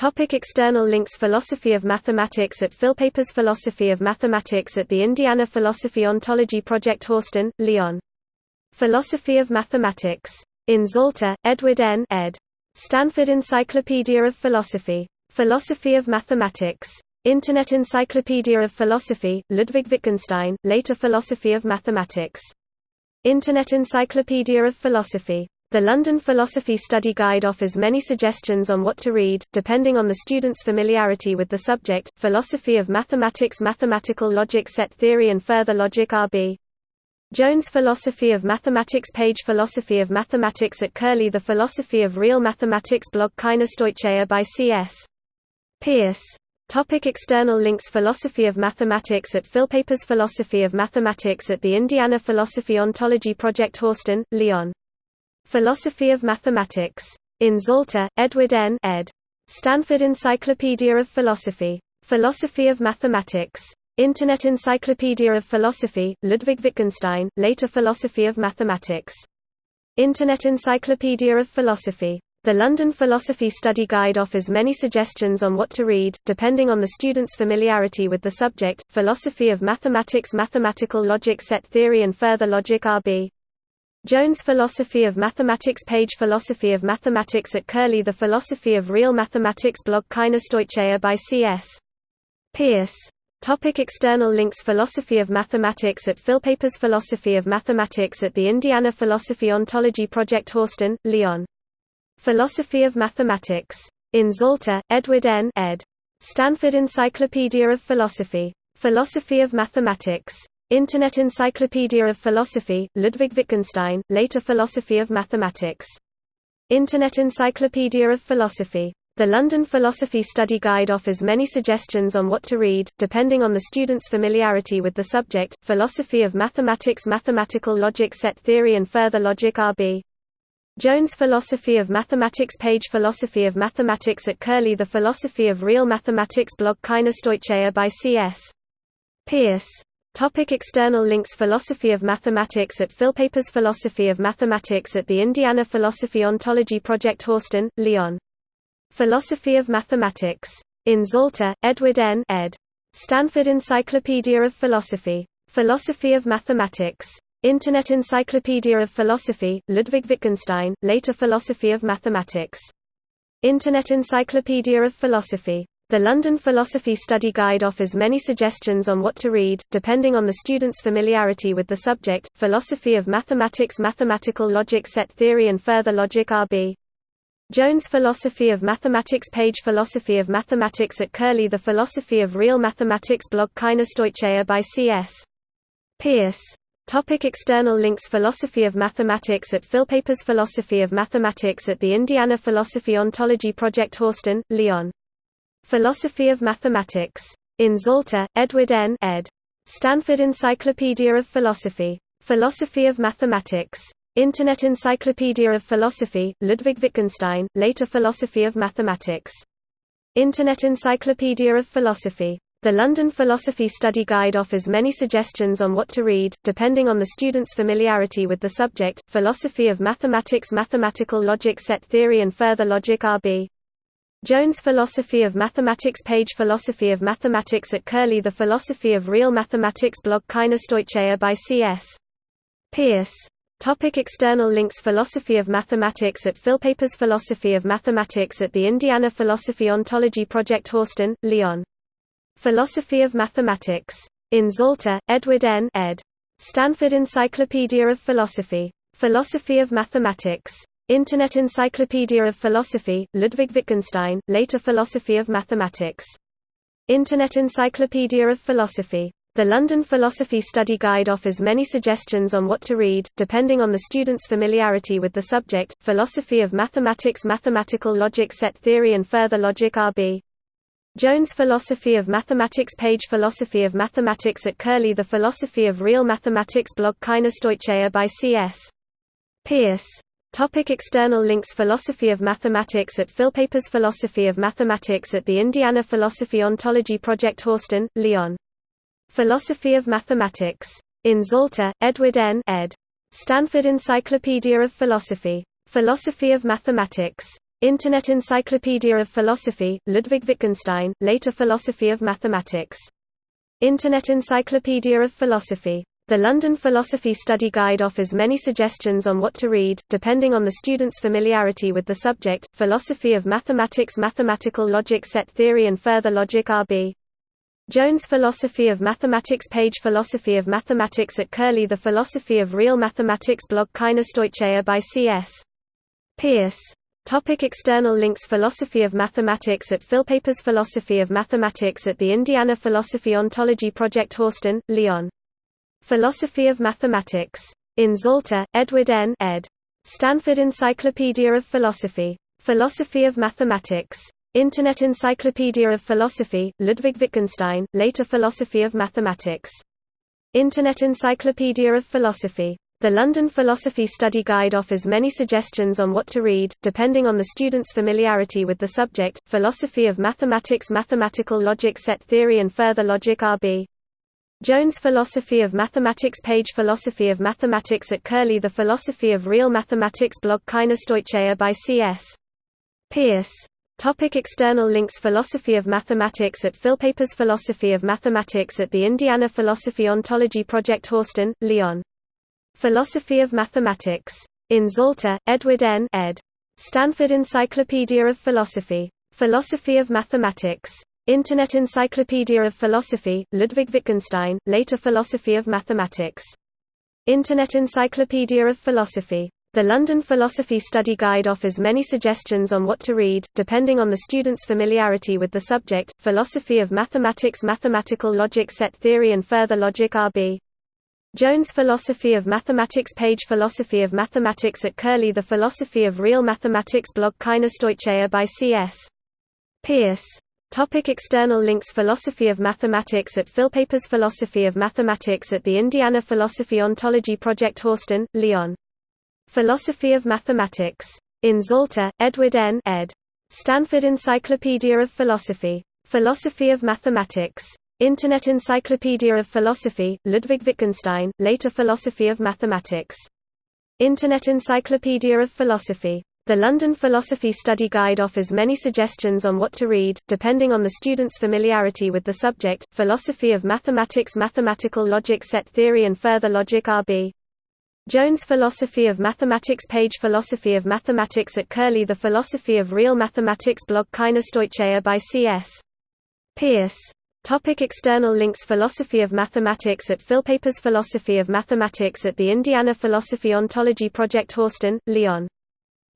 Topic external links Philosophy of Mathematics at Philpapers Philosophy of Mathematics at the Indiana Philosophy Ontology Project Horsten, Leon. Philosophy of Mathematics. In Zalta, Edward N. ed. Stanford Encyclopedia of Philosophy. Philosophy of Mathematics. Internet Encyclopedia of Philosophy, Ludwig Wittgenstein, later Philosophy of Mathematics. Internet Encyclopedia of Philosophy. The London Philosophy Study Guide offers many suggestions on what to read, depending on the student's familiarity with the subject. Philosophy of Mathematics Mathematical Logic Set Theory and Further Logic R.B. Jones Philosophy of Mathematics Page Philosophy of Mathematics at Curlie The Philosophy of Real Mathematics blog Kaina Stoicheia by C.S. Peirce Topic external links Philosophy of Mathematics at Philpapers Philosophy of Mathematics at the Indiana Philosophy Ontology Project Horsten, Lyon Philosophy of Mathematics. In Zalta, Edward N. ed. Stanford Encyclopedia of Philosophy. Philosophy of Mathematics. Internet Encyclopedia of Philosophy, Ludwig Wittgenstein, later Philosophy of Mathematics. Internet Encyclopedia of Philosophy. The London Philosophy Study Guide offers many suggestions on what to read, depending on the student's familiarity with the subject. Philosophy of Mathematics Mathematical Logic Set Theory and Further Logic R.B. Jones Philosophy of Mathematics Page Philosophy of Mathematics at Curlie The Philosophy of Real Mathematics blog Kaina Stoicheia by C.S. Peirce Topic external links Philosophy of Mathematics at Philpapers Philosophy of Mathematics at the Indiana Philosophy Ontology Project Horsten, Lyon. Philosophy of Mathematics. In Zalta, Edward N. ed. Stanford Encyclopedia of Philosophy. Philosophy of Mathematics. Internet Encyclopedia of Philosophy, Ludwig Wittgenstein, later Philosophy of Mathematics. Internet Encyclopedia of Philosophy. The London Philosophy Study Guide offers many suggestions on what to read, depending on the student's familiarity with the subject. Philosophy of Mathematics Mathematical Logic Set Theory and Further Logic R.B. Jones Philosophy of Mathematics Page Philosophy of Mathematics at Curlie The Philosophy of Real Mathematics blog Kaina Stoicheia by C.S. Peirce. Topic external links Philosophy of Mathematics at Philpapers Philosophy of Mathematics at the Indiana Philosophy Ontology Project Horsten, Leon. Philosophy of Mathematics. In Zalta, Edward N. ed. Stanford Encyclopedia of Philosophy. Philosophy of Mathematics. Internet Encyclopedia of Philosophy, Ludwig Wittgenstein, later Philosophy of Mathematics. Internet Encyclopedia of Philosophy. The London Philosophy Study Guide offers many suggestions on what to read, depending on the student's familiarity with the subject. Philosophy of Mathematics Mathematical Logic Set Theory and Further Logic R.B. Jones Philosophy of Mathematics Page Philosophy of Mathematics at Curlie The Philosophy of Real Mathematics blog Kaina Stoicheia by C.S. Peirce Topic external links Philosophy of Mathematics at Philpapers Philosophy of Mathematics at the Indiana Philosophy Ontology Project Horsten, Lyon Philosophy of Mathematics. In Zalta, Edward N. ed. Stanford Encyclopedia of Philosophy. Philosophy of Mathematics. Internet Encyclopedia of Philosophy, Ludwig Wittgenstein, later Philosophy of Mathematics. Internet Encyclopedia of Philosophy. The London Philosophy Study Guide offers many suggestions on what to read, depending on the student's familiarity with the subject. Philosophy of Mathematics Mathematical Logic Set Theory and Further Logic R.B. Jones Philosophy of Mathematics Page Philosophy of Mathematics at Curlie The Philosophy of Real Mathematics blog Kaina Stoicheia by C.S. Peirce Topic external links Philosophy of Mathematics at Philpapers Philosophy of Mathematics at the Indiana Philosophy Ontology Project Horsten, Lyon. Philosophy of Mathematics. In Zalta, Edward N. ed. Stanford Encyclopedia of Philosophy. Philosophy of Mathematics. Internet Encyclopedia of Philosophy, Ludwig Wittgenstein, later Philosophy of Mathematics. Internet Encyclopedia of Philosophy. The London Philosophy Study Guide offers many suggestions on what to read, depending on the student's familiarity with the subject. Philosophy of Mathematics Mathematical Logic Set Theory and Further Logic R.B. Jones Philosophy of Mathematics Page Philosophy of Mathematics at Curlie The Philosophy of Real Mathematics blog Kaina Stoicheia by C.S. Peirce. Topic external links Philosophy of Mathematics at Philpapers Philosophy of Mathematics at the Indiana Philosophy Ontology Project Horsten, Leon. Philosophy of Mathematics. In Zalta, Edward N. ed. Stanford Encyclopedia of Philosophy. Philosophy of Mathematics. Internet Encyclopedia of Philosophy, Ludwig Wittgenstein, later Philosophy of Mathematics. Internet Encyclopedia of Philosophy. The London Philosophy Study Guide offers many suggestions on what to read, depending on the student's familiarity with the subject, Philosophy of Mathematics Mathematical Logic Set Theory and Further Logic R.B. Jones Philosophy of Mathematics page Philosophy of Mathematics at Curlie The Philosophy of Real Mathematics blog Kaina Stoicheia by C.S. Peirce Topic external links Philosophy of Mathematics at Philpapers Philosophy of Mathematics at the Indiana Philosophy Ontology Project Horsten, Lyon. Philosophy of Mathematics. In Zalta, Edward N. ed. Stanford Encyclopedia of Philosophy. Philosophy of Mathematics. Internet Encyclopedia of Philosophy, Ludwig Wittgenstein, later Philosophy of Mathematics. Internet Encyclopedia of Philosophy. The London Philosophy Study Guide offers many suggestions on what to read, depending on the student's familiarity with the subject, Philosophy of Mathematics Mathematical Logic Set Theory and Further Logic R.B. Jones Philosophy of Mathematics page Philosophy of Mathematics at Curlie The Philosophy of Real Mathematics blog Kaina Stoicheia by C.S. Peirce Topic external links Philosophy of Mathematics at Philpapers Philosophy of Mathematics at the Indiana Philosophy Ontology Project Horsten, Lyon Philosophy of Mathematics. In Zalta, Edward N. ed. Stanford Encyclopedia of Philosophy. Philosophy of Mathematics. Internet Encyclopedia of Philosophy, Ludwig Wittgenstein, later Philosophy of Mathematics. Internet Encyclopedia of Philosophy. The London Philosophy Study Guide offers many suggestions on what to read, depending on the student's familiarity with the subject, Philosophy of Mathematics Mathematical Logic Set Theory and Further Logic R.B. Jones Philosophy of Mathematics page Philosophy of Mathematics at Curlie The Philosophy of Real Mathematics blog Kaina Stoicheia by C.S. Peirce Topic external links Philosophy of Mathematics at Philpapers Philosophy of Mathematics at the Indiana Philosophy Ontology Project Horsten, Leon. Philosophy of Mathematics. In Zalta, Edward N. ed. Stanford Encyclopedia of Philosophy. Philosophy of Mathematics. Internet Encyclopedia of Philosophy, Ludwig Wittgenstein, later Philosophy of Mathematics. Internet Encyclopedia of Philosophy. The London Philosophy Study Guide offers many suggestions on what to read, depending on the student's familiarity with the subject, Philosophy of Mathematics Mathematical Logic Set Theory and Further Logic R.B. Jones Philosophy of Mathematics page Philosophy of Mathematics at Curlie The Philosophy of Real Mathematics blog Kaina Stoicheia by C.S. Peirce Topic external links Philosophy of Mathematics at Philpapers Philosophy of Mathematics at the Indiana Philosophy Ontology Project Horsten, Lyon.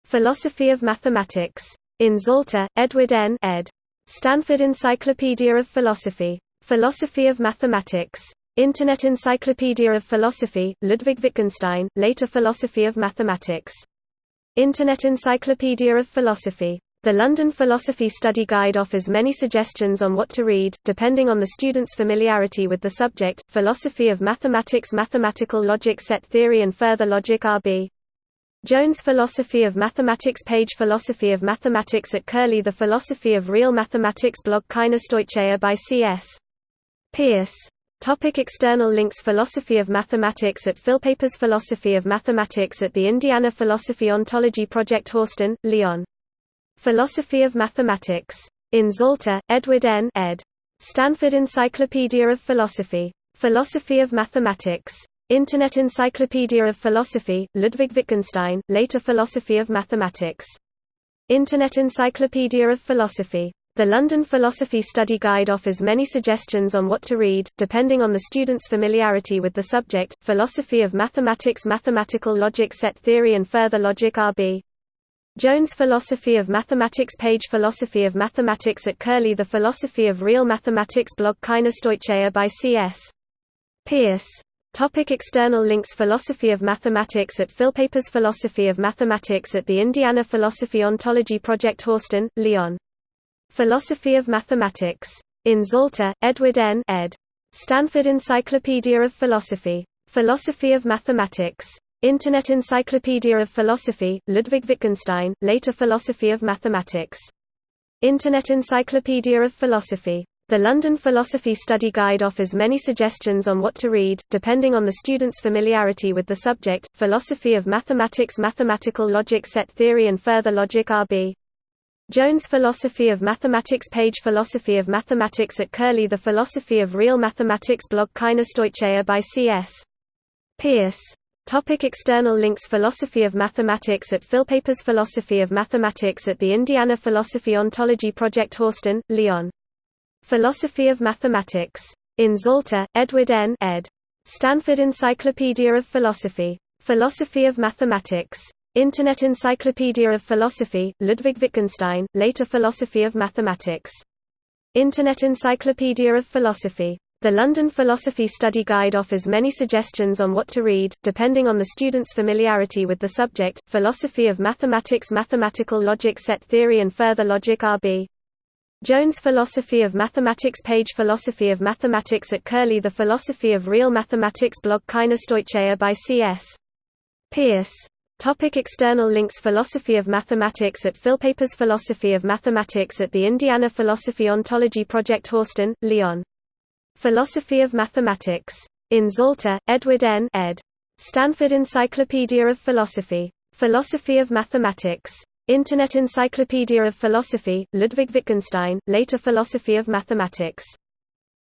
Philosophy of Mathematics. In Zalta, Edward N. ed. Stanford Encyclopedia of Philosophy. Philosophy of Mathematics. Internet Encyclopedia of Philosophy, Ludwig Wittgenstein, later Philosophy of Mathematics. Internet Encyclopedia of Philosophy. The London Philosophy Study Guide offers many suggestions on what to read, depending on the student's familiarity with the subject, Philosophy of Mathematics Mathematical Logic Set Theory and Further Logic R.B. Jones Philosophy of Mathematics page Philosophy of Mathematics at Curlie The Philosophy of Real Mathematics blog Kaina Stoicheia by C.S. Peirce Topic external links Philosophy of Mathematics at Philpapers Philosophy of Mathematics at the Indiana Philosophy Ontology Project Horsten, Lyon Philosophy of Mathematics. In Zalta, Edward N. ed. Stanford Encyclopedia of Philosophy. Philosophy of Mathematics. Internet Encyclopedia of Philosophy, Ludwig Wittgenstein, later Philosophy of Mathematics. Internet Encyclopedia of Philosophy. The London Philosophy Study Guide offers many suggestions on what to read, depending on the student's familiarity with the subject, Philosophy of Mathematics Mathematical Logic Set Theory and Further Logic R.B. Jones Philosophy of Mathematics page Philosophy of Mathematics at Curlie The Philosophy of Real Mathematics blog Kaina Stoicheia by C.S. Peirce Topic external links Philosophy of Mathematics at Philpapers Philosophy of Mathematics at the Indiana Philosophy Ontology Project Horsten, Leon. Philosophy of Mathematics. In Zalta, Edward N. ed. Stanford Encyclopedia of Philosophy. Philosophy of Mathematics. Internet Encyclopedia of Philosophy, Ludwig Wittgenstein, later Philosophy of Mathematics. Internet Encyclopedia of Philosophy. The London Philosophy Study Guide offers many suggestions on what to read, depending on the student's familiarity with the subject, Philosophy of Mathematics Mathematical Logic Set Theory and Further Logic R.B. Jones Philosophy of Mathematics page Philosophy of Mathematics at Curlie The Philosophy of Real Mathematics blog Kaina Stoicheia by C.S. Peirce Topic external links Philosophy of Mathematics at Philpapers Philosophy of Mathematics at the Indiana Philosophy Ontology Project Horsten, Lyon. Philosophy of Mathematics. In Zalta, Edward N. ed. Stanford Encyclopedia of Philosophy. Philosophy of Mathematics. Internet Encyclopedia of Philosophy, Ludwig Wittgenstein, later Philosophy of Mathematics. Internet Encyclopedia of Philosophy. The London Philosophy Study Guide offers many suggestions on what to read, depending on the student's familiarity with the subject. Philosophy of Mathematics Mathematical Logic Set Theory and Further Logic R.B. Jones Philosophy of Mathematics page Philosophy of Mathematics at Curlie The Philosophy of Real Mathematics blog Kaina Stoicheia by C.S. Peirce Topic external links Philosophy of Mathematics at Philpapers Philosophy of Mathematics at the Indiana Philosophy Ontology Project Horsten, Lyon. Philosophy of Mathematics. In Zalta, Edward N. ed. Stanford Encyclopedia of Philosophy. Philosophy of Mathematics. Internet Encyclopedia of Philosophy, Ludwig Wittgenstein, later Philosophy of Mathematics.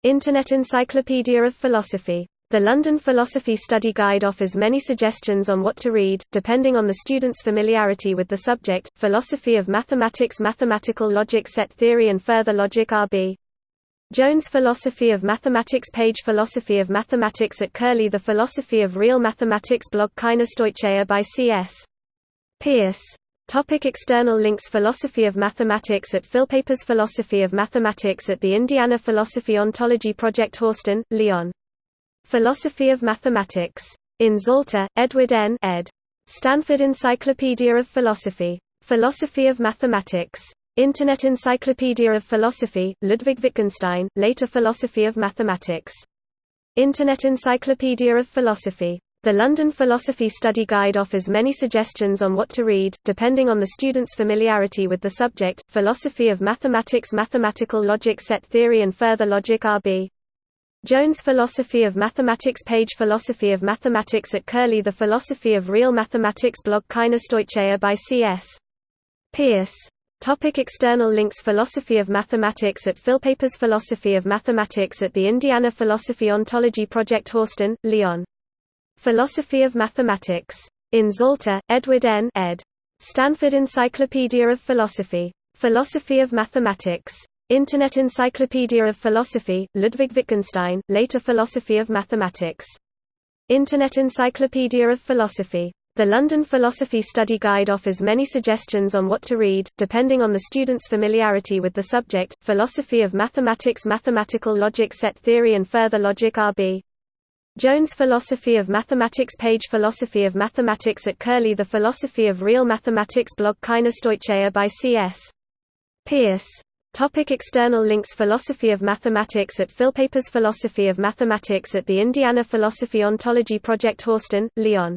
Internet Encyclopedia of Philosophy. The London Philosophy Study Guide offers many suggestions on what to read, depending on the student's familiarity with the subject. Philosophy of Mathematics Mathematical Logic Set Theory and Further Logic R.B. Jones Philosophy of Mathematics page Philosophy of Mathematics at Curlie The Philosophy of Real Mathematics blog Kaina Stoicheia by C.S. Peirce. Topic external links Philosophy of Mathematics at Philpapers Philosophy of Mathematics at the Indiana Philosophy Ontology Project Horsten, Leon. Philosophy of Mathematics. In Zalta, Edward N. ed. Stanford Encyclopedia of Philosophy. Philosophy of Mathematics. Internet Encyclopedia of Philosophy, Ludwig Wittgenstein, later Philosophy of Mathematics. Internet Encyclopedia of Philosophy. The London Philosophy Study Guide offers many suggestions on what to read, depending on the student's familiarity with the subject. Philosophy of Mathematics Mathematical Logic Set Theory and Further Logic R.B. Jones Philosophy of Mathematics page Philosophy of Mathematics at Curlie The Philosophy of Real Mathematics blog Kaina Stoicheia by C.S. Peirce. Topic external links Philosophy of Mathematics at Philpapers Philosophy of Mathematics at the Indiana Philosophy Ontology Project Horsten, Lyon. Philosophy of Mathematics. In Zalta, Edward N. ed. Stanford Encyclopedia of Philosophy. Philosophy of Mathematics. Internet Encyclopedia of Philosophy, Ludwig Wittgenstein, later Philosophy of Mathematics. Internet Encyclopedia of Philosophy. The London Philosophy Study Guide offers many suggestions on what to read, depending on the student's familiarity with the subject. Philosophy of Mathematics Mathematical Logic Set Theory and Further Logic R.B. Jones Philosophy of Mathematics page Philosophy of Mathematics at Curlie The Philosophy of Real Mathematics blog Kaina Stoicheia by C.S. Peirce Topic external links Philosophy of Mathematics at Philpapers Philosophy of Mathematics at the Indiana Philosophy Ontology Project Horsten, Lyon.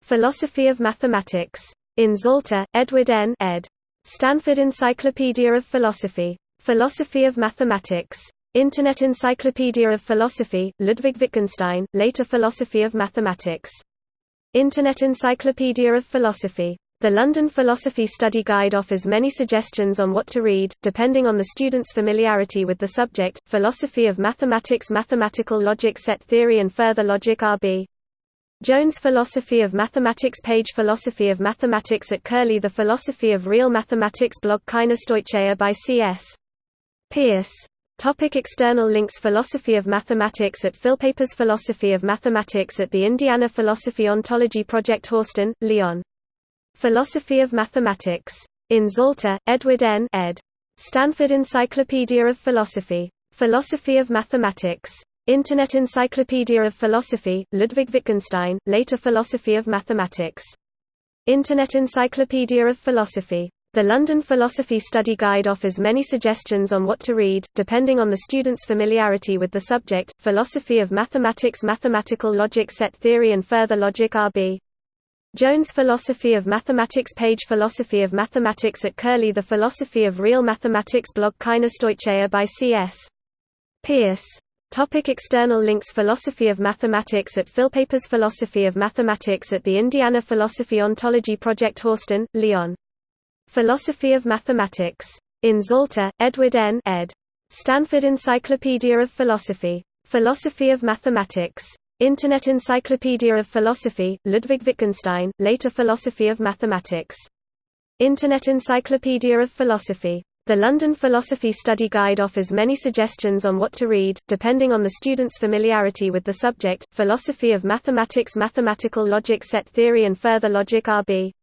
Philosophy of Mathematics. In Zalta, Edward N. ed. Stanford Encyclopedia of Philosophy. Philosophy of Mathematics. Internet Encyclopedia of Philosophy, Ludwig Wittgenstein, later Philosophy of Mathematics. Internet Encyclopedia of Philosophy. The London Philosophy Study Guide offers many suggestions on what to read, depending on the student's familiarity with the subject. Philosophy of Mathematics Mathematical Logic Set Theory and Further Logic R.B. Jones Philosophy of Mathematics page Philosophy of Mathematics at Curlie The Philosophy of Real Mathematics blog Kaina Stoicheia by C.S. Peirce. Topic external links Philosophy of Mathematics at Philpapers Philosophy of Mathematics at the Indiana Philosophy Ontology Project Horsten, Leon. Philosophy of Mathematics. In Zalta, Edward N. ed. Stanford Encyclopedia of Philosophy. Philosophy of Mathematics. Internet Encyclopedia of Philosophy, Ludwig Wittgenstein, later Philosophy of Mathematics. Internet Encyclopedia of Philosophy. The London Philosophy Study Guide offers many suggestions on what to read, depending on the student's familiarity with the subject. Philosophy of Mathematics Mathematical Logic Set Theory and Further Logic R.B. Jones Philosophy of Mathematics page Philosophy of Mathematics at Curlie The Philosophy of Real Mathematics blog Kaina Stoicheia by C.S. Peirce Topic external links Philosophy of Mathematics at Philpapers Philosophy of Mathematics at the Indiana Philosophy Ontology Project Horsten, Lyon. Philosophy of Mathematics. In Zalta, Edward N. ed. Stanford Encyclopedia of Philosophy. Philosophy of Mathematics. Internet Encyclopedia of Philosophy, Ludwig Wittgenstein, later Philosophy of Mathematics. Internet Encyclopedia of Philosophy. The London Philosophy Study Guide offers many suggestions on what to read, depending on the student's familiarity with the subject. Philosophy of Mathematics Mathematical Logic Set Theory and Further Logic R.B.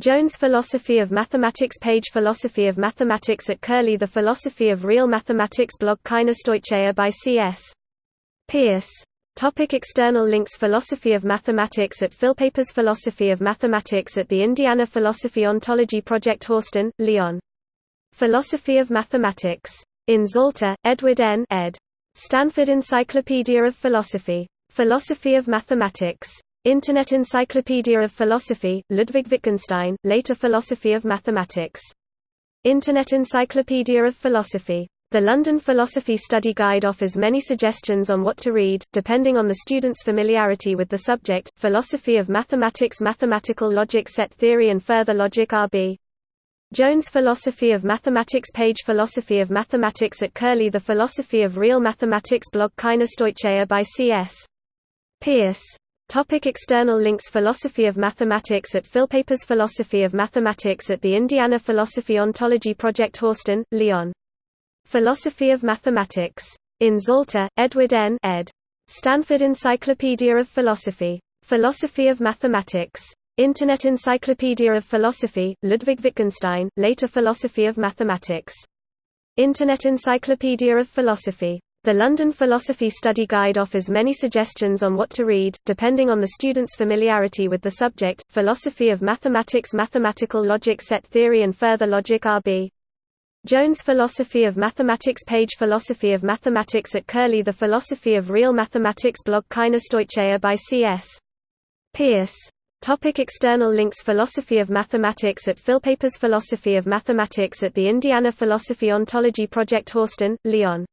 Jones Philosophy of Mathematics Page Philosophy of Mathematics at Curlie The Philosophy of Real Mathematics blog Kaina Stoicheia by C.S. Peirce Topic external links Philosophy of Mathematics at Philpapers Philosophy of Mathematics at the Indiana Philosophy Ontology Project Horsten, Leon. Philosophy of Mathematics. In Zalta, Edward N. ed. Stanford Encyclopedia of Philosophy. Philosophy of Mathematics. Internet Encyclopedia of Philosophy, Ludwig Wittgenstein, later Philosophy of Mathematics. Internet Encyclopedia of Philosophy. The London Philosophy Study Guide offers many suggestions on what to read, depending on the student's familiarity with the subject. Philosophy of Mathematics Mathematical Logic Set Theory and Further Logic R.B. Jones Philosophy of Mathematics Page Philosophy of Mathematics at Curlie The Philosophy of Real Mathematics blog Kaina Stoicheia by C.S. Peirce. Topic external links Philosophy of Mathematics at Philpapers Philosophy of Mathematics at the Indiana Philosophy Ontology Project Horsten, Leon. Philosophy of Mathematics. In Zalta, Edward N. ed. Stanford Encyclopedia of Philosophy. Philosophy of Mathematics. Internet Encyclopedia of Philosophy, Ludwig Wittgenstein, later Philosophy of Mathematics. Internet Encyclopedia of Philosophy. The London Philosophy Study Guide offers many suggestions on what to read, depending on the student's familiarity with the subject. Philosophy of Mathematics Mathematical Logic Set Theory and Further Logic R.B. Jones Philosophy of Mathematics Page Philosophy of Mathematics at Curlie The Philosophy of Real Mathematics blog Kaina Stoicheia by C.S. Peirce Topic external links Philosophy of Mathematics at Philpapers Philosophy of Mathematics at the Indiana Philosophy Ontology Project Horsten, Leon.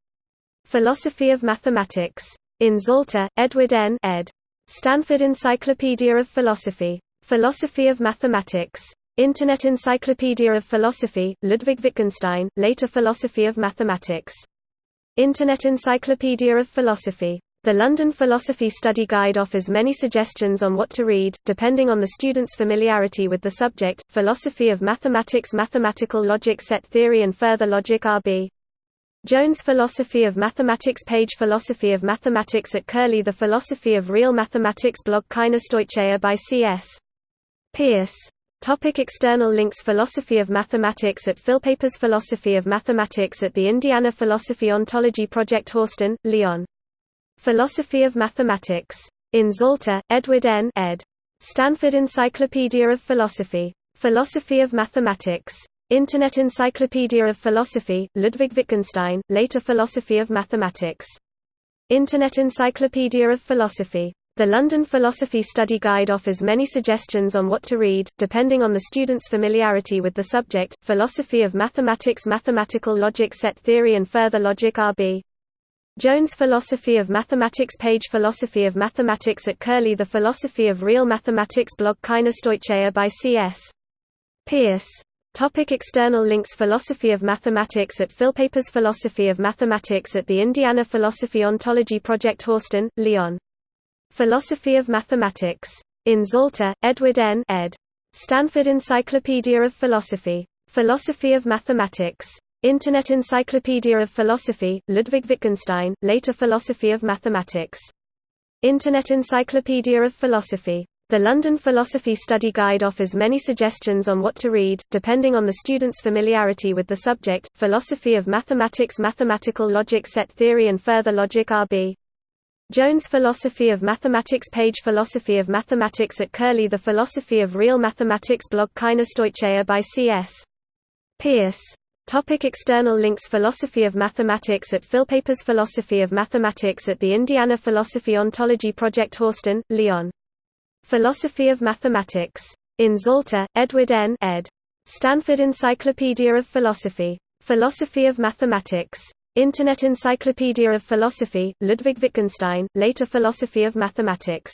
Philosophy of Mathematics. In Zalta, Edward N. ed. Stanford Encyclopedia of Philosophy. Philosophy of Mathematics. Internet Encyclopedia of Philosophy, Ludwig Wittgenstein, later Philosophy of Mathematics. Internet Encyclopedia of Philosophy. The London Philosophy Study Guide offers many suggestions on what to read, depending on the student's familiarity with the subject. Philosophy of Mathematics Mathematical Logic Set Theory and Further Logic R.B. Jones Philosophy of Mathematics Page Philosophy of Mathematics at Curlie The Philosophy of Real Mathematics blog Kaina Stoicheia by C.S. Peirce Topic external links Philosophy of Mathematics at Philpapers Philosophy of Mathematics at the Indiana Philosophy Ontology Project Horsten, Leon. Philosophy of Mathematics. In Zalta, Edward N. ed. Stanford Encyclopedia of Philosophy. Philosophy of Mathematics. Internet Encyclopedia of Philosophy, Ludwig Wittgenstein, later Philosophy of Mathematics. Internet Encyclopedia of Philosophy. The London Philosophy Study Guide offers many suggestions on what to read, depending on the student's familiarity with the subject. Philosophy of Mathematics Mathematical Logic Set Theory and Further Logic R.B. Jones Philosophy of Mathematics Page Philosophy of Mathematics at Curlie The Philosophy of Real Mathematics blog Kaina Stoicheia by C.S. Peirce. Topic external links Philosophy of Mathematics at Philpapers Philosophy of Mathematics at the Indiana Philosophy Ontology Project Horsten, Leon. Philosophy of Mathematics. In Zalta, Edward N. ed. Stanford Encyclopedia of Philosophy. Philosophy of Mathematics. Internet Encyclopedia of Philosophy, Ludwig Wittgenstein, later Philosophy of Mathematics. Internet Encyclopedia of Philosophy. The London Philosophy Study Guide offers many suggestions on what to read, depending on the student's familiarity with the subject. Philosophy of Mathematics Mathematical Logic Set Theory and Further Logic R.B. Jones Philosophy of Mathematics Page Philosophy of Mathematics at Curlie The Philosophy of Real Mathematics blog Kaina Stoicheia by C.S. Peirce Topic external links Philosophy of Mathematics at Philpapers Philosophy of Mathematics at the Indiana Philosophy Ontology Project Horsten, Leon. Philosophy of Mathematics. In Zalta, Edward N. ed. Stanford Encyclopedia of Philosophy. Philosophy of Mathematics. Internet Encyclopedia of Philosophy, Ludwig Wittgenstein, later Philosophy of Mathematics.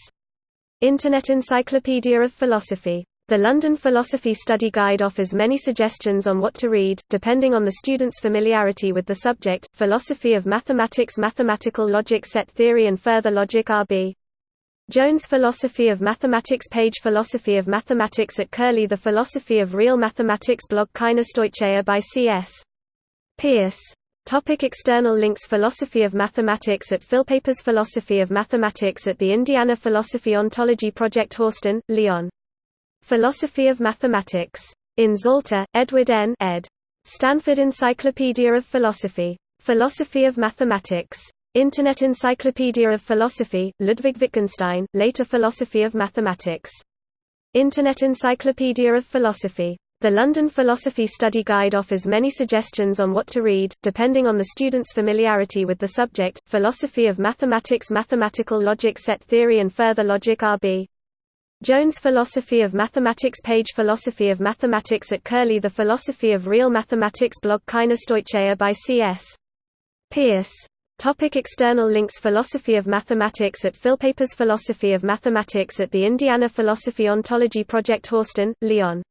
Internet Encyclopedia of Philosophy. The London Philosophy Study Guide offers many suggestions on what to read, depending on the student's familiarity with the subject, Philosophy of Mathematics Mathematical Logic Set Theory and Further Logic RB. Jones Philosophy of Mathematics page Philosophy of Mathematics at Curlie The Philosophy of Real Mathematics blog Kaina Stoicheia by C.S. Peirce Topic external links Philosophy of Mathematics at Philpapers Philosophy of Mathematics at the Indiana Philosophy Ontology Project Horsten, Lyon. Philosophy of Mathematics. In Zalta, Edward N. ed. Stanford Encyclopedia of Philosophy. Philosophy of Mathematics. Internet Encyclopedia of Philosophy, Ludwig Wittgenstein, later Philosophy of Mathematics. Internet Encyclopedia of Philosophy. The London Philosophy Study Guide offers many suggestions on what to read, depending on the student's familiarity with the subject, Philosophy of Mathematics Mathematical Logic Set Theory and Further Logic RB. Jones Philosophy of Mathematics page Philosophy of Mathematics at Curlie The Philosophy of Real Mathematics blog Kaina Stoicheia by C.S. Peirce. Topic external links Philosophy of Mathematics at Philpapers Philosophy of Mathematics at the Indiana Philosophy Ontology Project Horsten, Leon.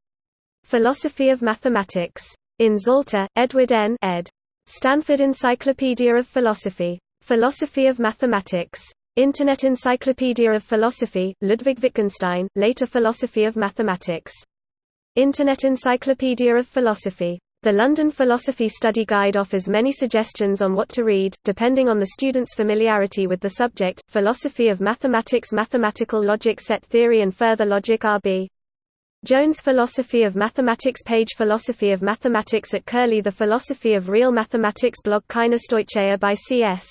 Philosophy of Mathematics. In Zalta, Edward N. ed. Stanford Encyclopedia of Philosophy. Philosophy of Mathematics. Internet Encyclopedia of Philosophy, Ludwig Wittgenstein, later Philosophy of Mathematics. Internet Encyclopedia of Philosophy. The London Philosophy Study Guide offers many suggestions on what to read, depending on the student's familiarity with the subject, Philosophy of Mathematics Mathematical Logic Set Theory and Further Logic RB. Jones Philosophy of Mathematics page Philosophy of Mathematics at Curlie The Philosophy of Real Mathematics blog Kaina Stoicheia by C.S.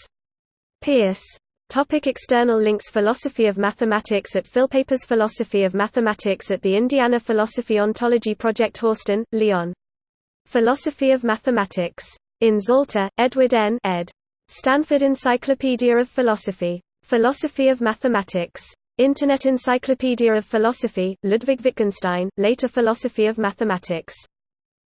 Peirce Topic external links Philosophy of Mathematics at Philpapers Philosophy of Mathematics at the Indiana Philosophy Ontology Project Horsten, Lyon. Philosophy of Mathematics. In Zalta, Edward N. ed. Stanford Encyclopedia of Philosophy. Philosophy of Mathematics. Internet Encyclopedia of Philosophy, Ludwig Wittgenstein, later Philosophy of Mathematics.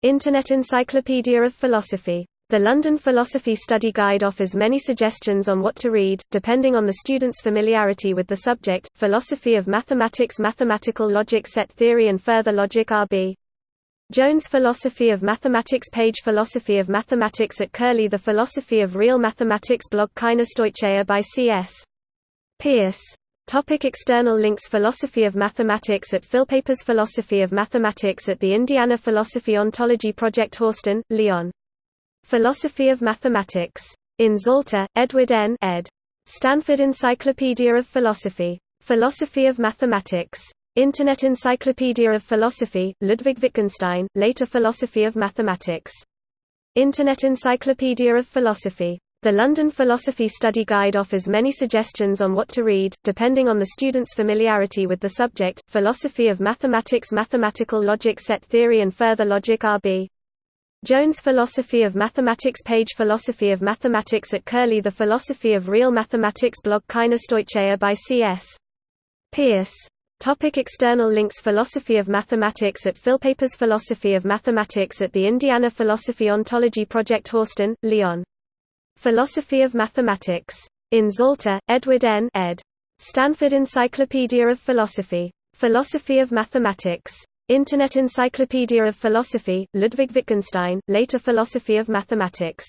Internet Encyclopedia of Philosophy. The London Philosophy Study Guide offers many suggestions on what to read, depending on the student's familiarity with the subject, Philosophy of Mathematics Mathematical Logic Set Theory and Further Logic RB. Jones Philosophy of Mathematics page Philosophy of Mathematics at Curlie The Philosophy of Real Mathematics blog Kaina Stoicheia by C.S. Peirce Topic external links Philosophy of Mathematics at Philpapers Philosophy of Mathematics at the Indiana Philosophy Ontology Project Horsten, Lyon. Philosophy of Mathematics. In Zalta, Edward N. ed. Stanford Encyclopedia of Philosophy. Philosophy of Mathematics. Internet Encyclopedia of Philosophy, Ludwig Wittgenstein, later Philosophy of Mathematics. Internet Encyclopedia of Philosophy. The London Philosophy Study Guide offers many suggestions on what to read, depending on the student's familiarity with the subject, Philosophy of Mathematics Mathematical Logic Set Theory and Further Logic RB. Jones Philosophy of Mathematics page Philosophy of Mathematics at Curlie The Philosophy of Real Mathematics blog Kaina Stoicheia by C.S. Peirce. Topic external links Philosophy of Mathematics at Philpapers Philosophy of Mathematics at the Indiana Philosophy Ontology Project Horsten, Leon. Philosophy of Mathematics. In Zalta, Edward N. ed. Stanford Encyclopedia of Philosophy. Philosophy of Mathematics. Internet Encyclopedia of Philosophy, Ludwig Wittgenstein, later Philosophy of Mathematics.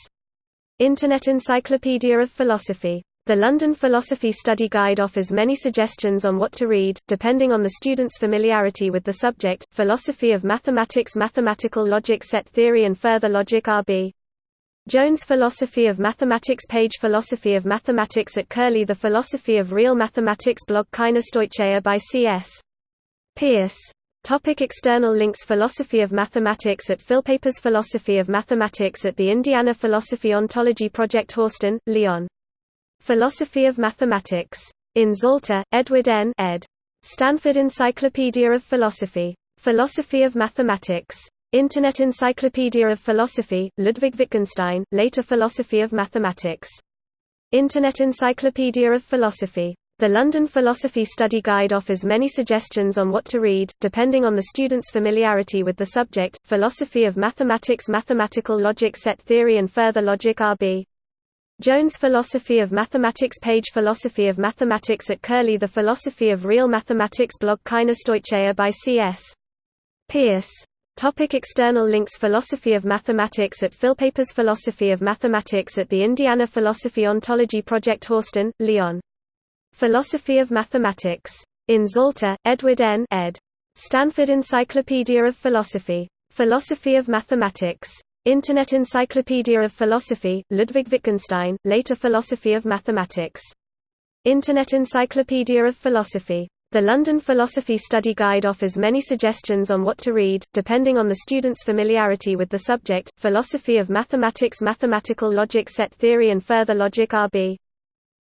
Internet Encyclopedia of Philosophy. The London Philosophy Study Guide offers many suggestions on what to read, depending on the student's familiarity with the subject, Philosophy of Mathematics Mathematical Logic Set Theory and Further Logic RB. Jones Philosophy of Mathematics page Philosophy of Mathematics at Curlie The Philosophy of Real Mathematics blog Kaina Stoicheia by C.S. Peirce Topic external links Philosophy of Mathematics at Philpapers Philosophy of Mathematics at the Indiana Philosophy Ontology Project Horsten, Lyon. Philosophy of Mathematics. In Zalta, Edward N. ed. Stanford Encyclopedia of Philosophy. Philosophy of Mathematics. Internet Encyclopedia of Philosophy, Ludwig Wittgenstein, later Philosophy of Mathematics. Internet Encyclopedia of Philosophy. The London Philosophy Study Guide offers many suggestions on what to read, depending on the student's familiarity with the subject, Philosophy of Mathematics Mathematical Logic Set Theory and Further Logic RB. Jones Philosophy of Mathematics page Philosophy of Mathematics at Curlie The Philosophy of Real Mathematics blog Kaina Stoicheia by C.S. Peirce Topic external links Philosophy of Mathematics at Philpapers Philosophy of Mathematics at the Indiana Philosophy Ontology Project Horsten, Lyon. Philosophy of Mathematics. In Zalta, Edward N. ed. Stanford Encyclopedia of Philosophy. Philosophy of Mathematics. Internet Encyclopedia of Philosophy, Ludwig Wittgenstein, later Philosophy of Mathematics. Internet Encyclopedia of Philosophy. The London Philosophy Study Guide offers many suggestions on what to read, depending on the student's familiarity with the subject. Philosophy of Mathematics Mathematical Logic Set Theory and Further Logic R.B.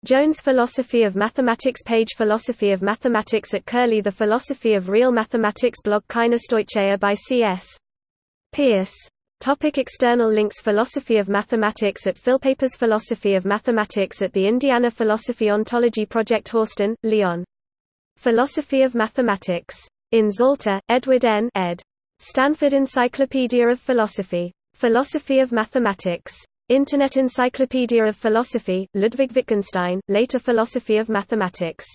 Jones Philosophy of Mathematics Page Philosophy of Mathematics at Curlie The Philosophy of Real Mathematics blog Kainos by C.S. Peirce. Topic external links Philosophy of Mathematics at Philpapers Philosophy of Mathematics at the Indiana Philosophy Ontology Project Horsten, Leon. Philosophy of Mathematics. In Zalta, Edward N. ed. Stanford Encyclopedia of Philosophy. Philosophy of Mathematics. Internet Encyclopedia of Philosophy, Ludwig Wittgenstein, later Philosophy of Mathematics.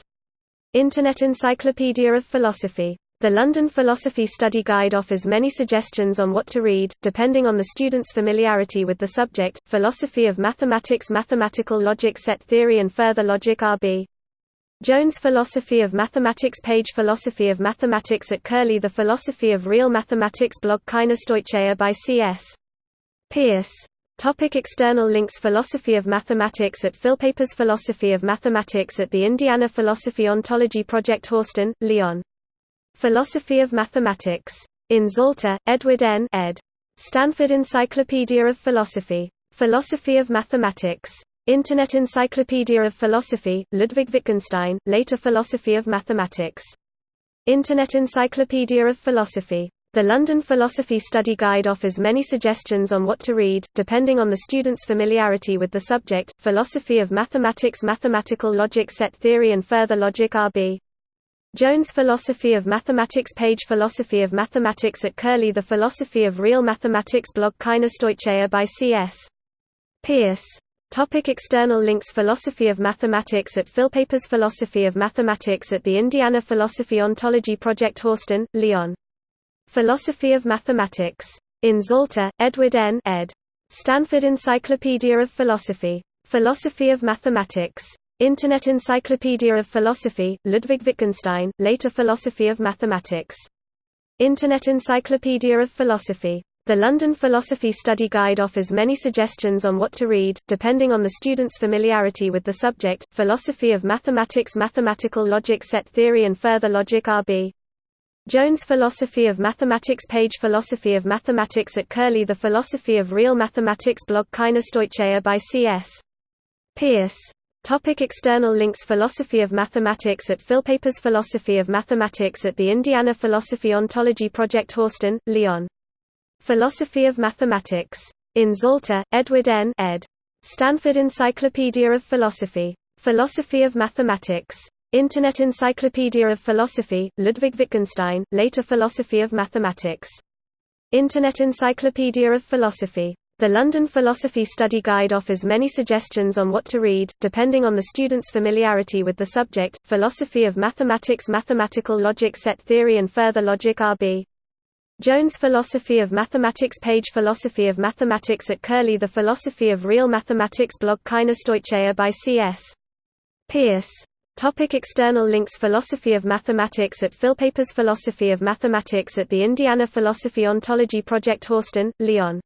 Internet Encyclopedia of Philosophy. The London Philosophy Study Guide offers many suggestions on what to read, depending on the student's familiarity with the subject. Philosophy of Mathematics Mathematical Logic Set Theory and Further Logic R.B. Jones Philosophy of Mathematics Page Philosophy of Mathematics at Curlie The Philosophy of Real Mathematics blog Kainos by C.S. Peirce. Topic external links Philosophy of Mathematics at Philpapers Philosophy of Mathematics at the Indiana Philosophy Ontology Project Horsten, Lyon. Philosophy of Mathematics. In Zalta, Edward N. ed. Stanford Encyclopedia of Philosophy. Philosophy of Mathematics. Internet Encyclopedia of Philosophy, Ludwig Wittgenstein, later Philosophy of Mathematics. Internet Encyclopedia of Philosophy. The London Philosophy Study Guide offers many suggestions on what to read, depending on the student's familiarity with the subject. Philosophy of Mathematics Mathematical Logic Set Theory and Further Logic R.B. Jones Philosophy of Mathematics Page Philosophy of Mathematics at Curlie The Philosophy of Real Mathematics blog Kainos by C.S. Peirce Topic external links Philosophy of Mathematics at Philpapers Philosophy of Mathematics at the Indiana Philosophy Ontology Project Horsten, Lyon. Philosophy of Mathematics. In Zalta, Edward N. ed. Stanford Encyclopedia of Philosophy. Philosophy of Mathematics. Internet Encyclopedia of Philosophy, Ludwig Wittgenstein, later Philosophy of Mathematics. Internet Encyclopedia of Philosophy. The London Philosophy Study Guide offers many suggestions on what to read, depending on the student's familiarity with the subject. Philosophy of Mathematics Mathematical Logic Set Theory and Further Logic R.B. Jones Philosophy of Mathematics Page Philosophy of Mathematics at Curlie The Philosophy of Real Mathematics blog Kainos by C.S. Peirce. Topic external links Philosophy of Mathematics at Philpapers Philosophy of Mathematics at the Indiana Philosophy Ontology Project Horsten, Leon. Philosophy of Mathematics. In Zalta, Edward N. ed. Stanford Encyclopedia of Philosophy. Philosophy of Mathematics. Internet Encyclopedia of Philosophy, Ludwig Wittgenstein, later Philosophy of Mathematics. Internet Encyclopedia of Philosophy. The London Philosophy Study Guide offers many suggestions on what to read, depending on the student's familiarity with the subject. Philosophy of Mathematics Mathematical Logic Set Theory and Further Logic R.B. Jones Philosophy of Mathematics Page Philosophy of Mathematics at Curlie The Philosophy of Real Mathematics blog Kainos by C.S. Peirce Topic external links Philosophy of Mathematics at Philpapers Philosophy of Mathematics at the Indiana Philosophy Ontology Project Horsten, Lyon.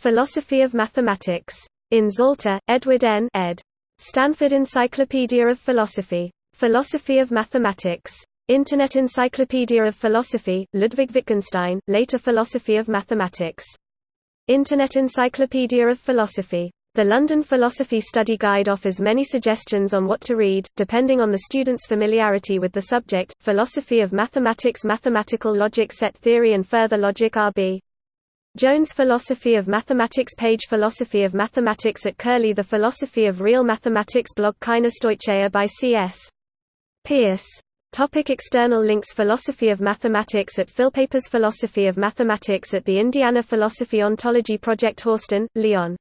Philosophy of Mathematics. In Zalta, Edward N. ed. Stanford Encyclopedia of Philosophy. Philosophy of Mathematics. Internet Encyclopedia of Philosophy, Ludwig Wittgenstein, later Philosophy of Mathematics. Internet Encyclopedia of Philosophy. The London Philosophy Study Guide offers many suggestions on what to read, depending on the student's familiarity with the subject. Philosophy of Mathematics Mathematical Logic Set Theory and Further Logic R.B. Jones Philosophy of Mathematics Page Philosophy of Mathematics at Curlie The Philosophy of Real Mathematics blog Kainos by C.S. Peirce Topic external links Philosophy of Mathematics at Philpapers Philosophy of Mathematics at the Indiana Philosophy Ontology Project Horsten, Lyon.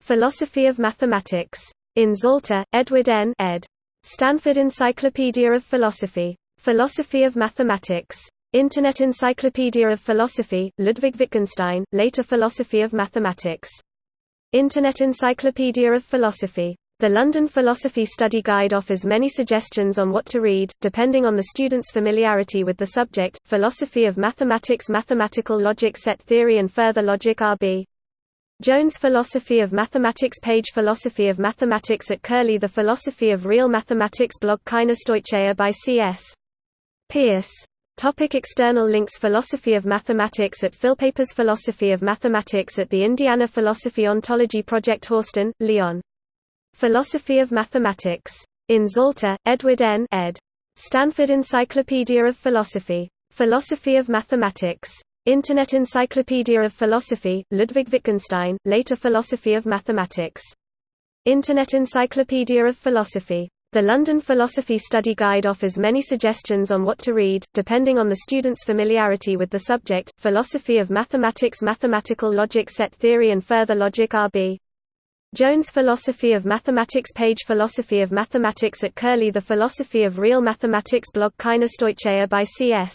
Philosophy of Mathematics. In Zalta, Edward N. ed. Stanford Encyclopedia of Philosophy. Philosophy of Mathematics. Internet Encyclopedia of Philosophy, Ludwig Wittgenstein, later Philosophy of Mathematics. Internet Encyclopedia of Philosophy. The London Philosophy Study Guide offers many suggestions on what to read, depending on the student's familiarity with the subject, Philosophy of Mathematics Mathematical Logic Set Theory and Further Logic R.B. Jones Philosophy of Mathematics page Philosophy of Mathematics at Curlie The Philosophy of Real Mathematics blog Kaina Stoicheia by C.S. Peirce Topic external links Philosophy of Mathematics at Philpapers Philosophy of Mathematics at the Indiana Philosophy Ontology Project Horsten, Leon. Philosophy of Mathematics. In Zalta, Edward N. ed. Stanford Encyclopedia of Philosophy. Philosophy of Mathematics. Internet Encyclopedia of Philosophy, Ludwig Wittgenstein, later Philosophy of Mathematics. Internet Encyclopedia of Philosophy. The London Philosophy Study Guide offers many suggestions on what to read, depending on the student's familiarity with the subject, Philosophy of Mathematics Mathematical Logic Set Theory and Further Logic R.B. Jones Philosophy of Mathematics page Philosophy of Mathematics at Curlie The Philosophy of Real Mathematics blog Kaina Stoicheia by C.S.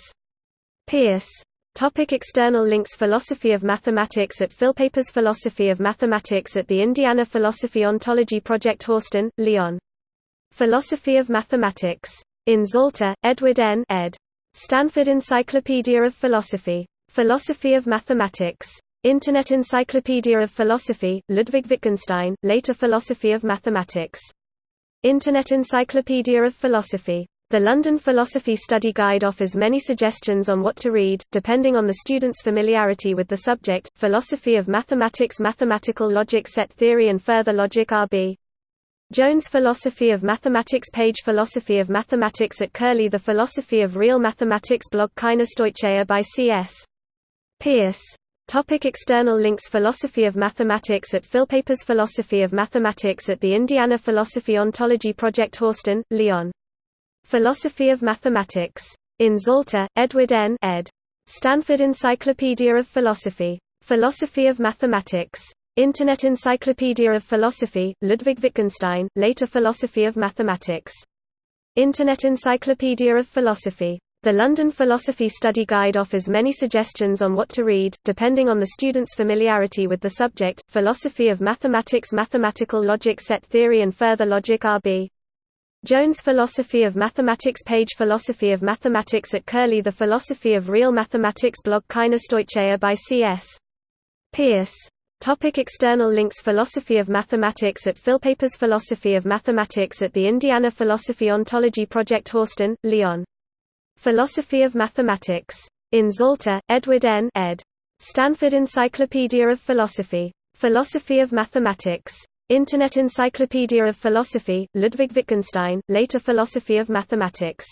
Peirce Topic external links Philosophy of Mathematics at Philpapers Philosophy of Mathematics at the Indiana Philosophy Ontology Project Horsten, Leon Philosophy of Mathematics. In Zalta, Edward N. ed. Stanford Encyclopedia of Philosophy. Philosophy of Mathematics. Internet Encyclopedia of Philosophy, Ludwig Wittgenstein, later Philosophy of Mathematics. Internet Encyclopedia of Philosophy. The London Philosophy Study Guide offers many suggestions on what to read, depending on the student's familiarity with the subject, Philosophy of Mathematics Mathematical Logic Set Theory and Further Logic R.B. Jones Philosophy of Mathematics page Philosophy of Mathematics at Curlie The Philosophy of Real Mathematics blog Kaina Stoicheia by C.S. Peirce Topic external links Philosophy of Mathematics at Philpapers Philosophy of Mathematics at the Indiana Philosophy Ontology Project Horsten, Leon. Philosophy of Mathematics. In Zalta, Edward N. ed. Stanford Encyclopedia of Philosophy. Philosophy of Mathematics. Internet Encyclopedia of Philosophy, Ludwig Wittgenstein, later Philosophy of Mathematics. Internet Encyclopedia of Philosophy. The London Philosophy Study Guide offers many suggestions on what to read, depending on the student's familiarity with the subject, Philosophy of Mathematics Mathematical Logic Set Theory and Further Logic R.B. Jones Philosophy of Mathematics page Philosophy of Mathematics at Curlie The Philosophy of Real Mathematics blog Kaina Stoicheia by C.S. Peirce. Topic external links Philosophy of Mathematics at Philpapers Philosophy of Mathematics at the Indiana Philosophy Ontology Project Horsten, Leon. Philosophy of Mathematics. In Zalta, Edward N. ed. Stanford Encyclopedia of Philosophy. Philosophy of Mathematics. Internet Encyclopedia of Philosophy, Ludwig Wittgenstein, later Philosophy of Mathematics.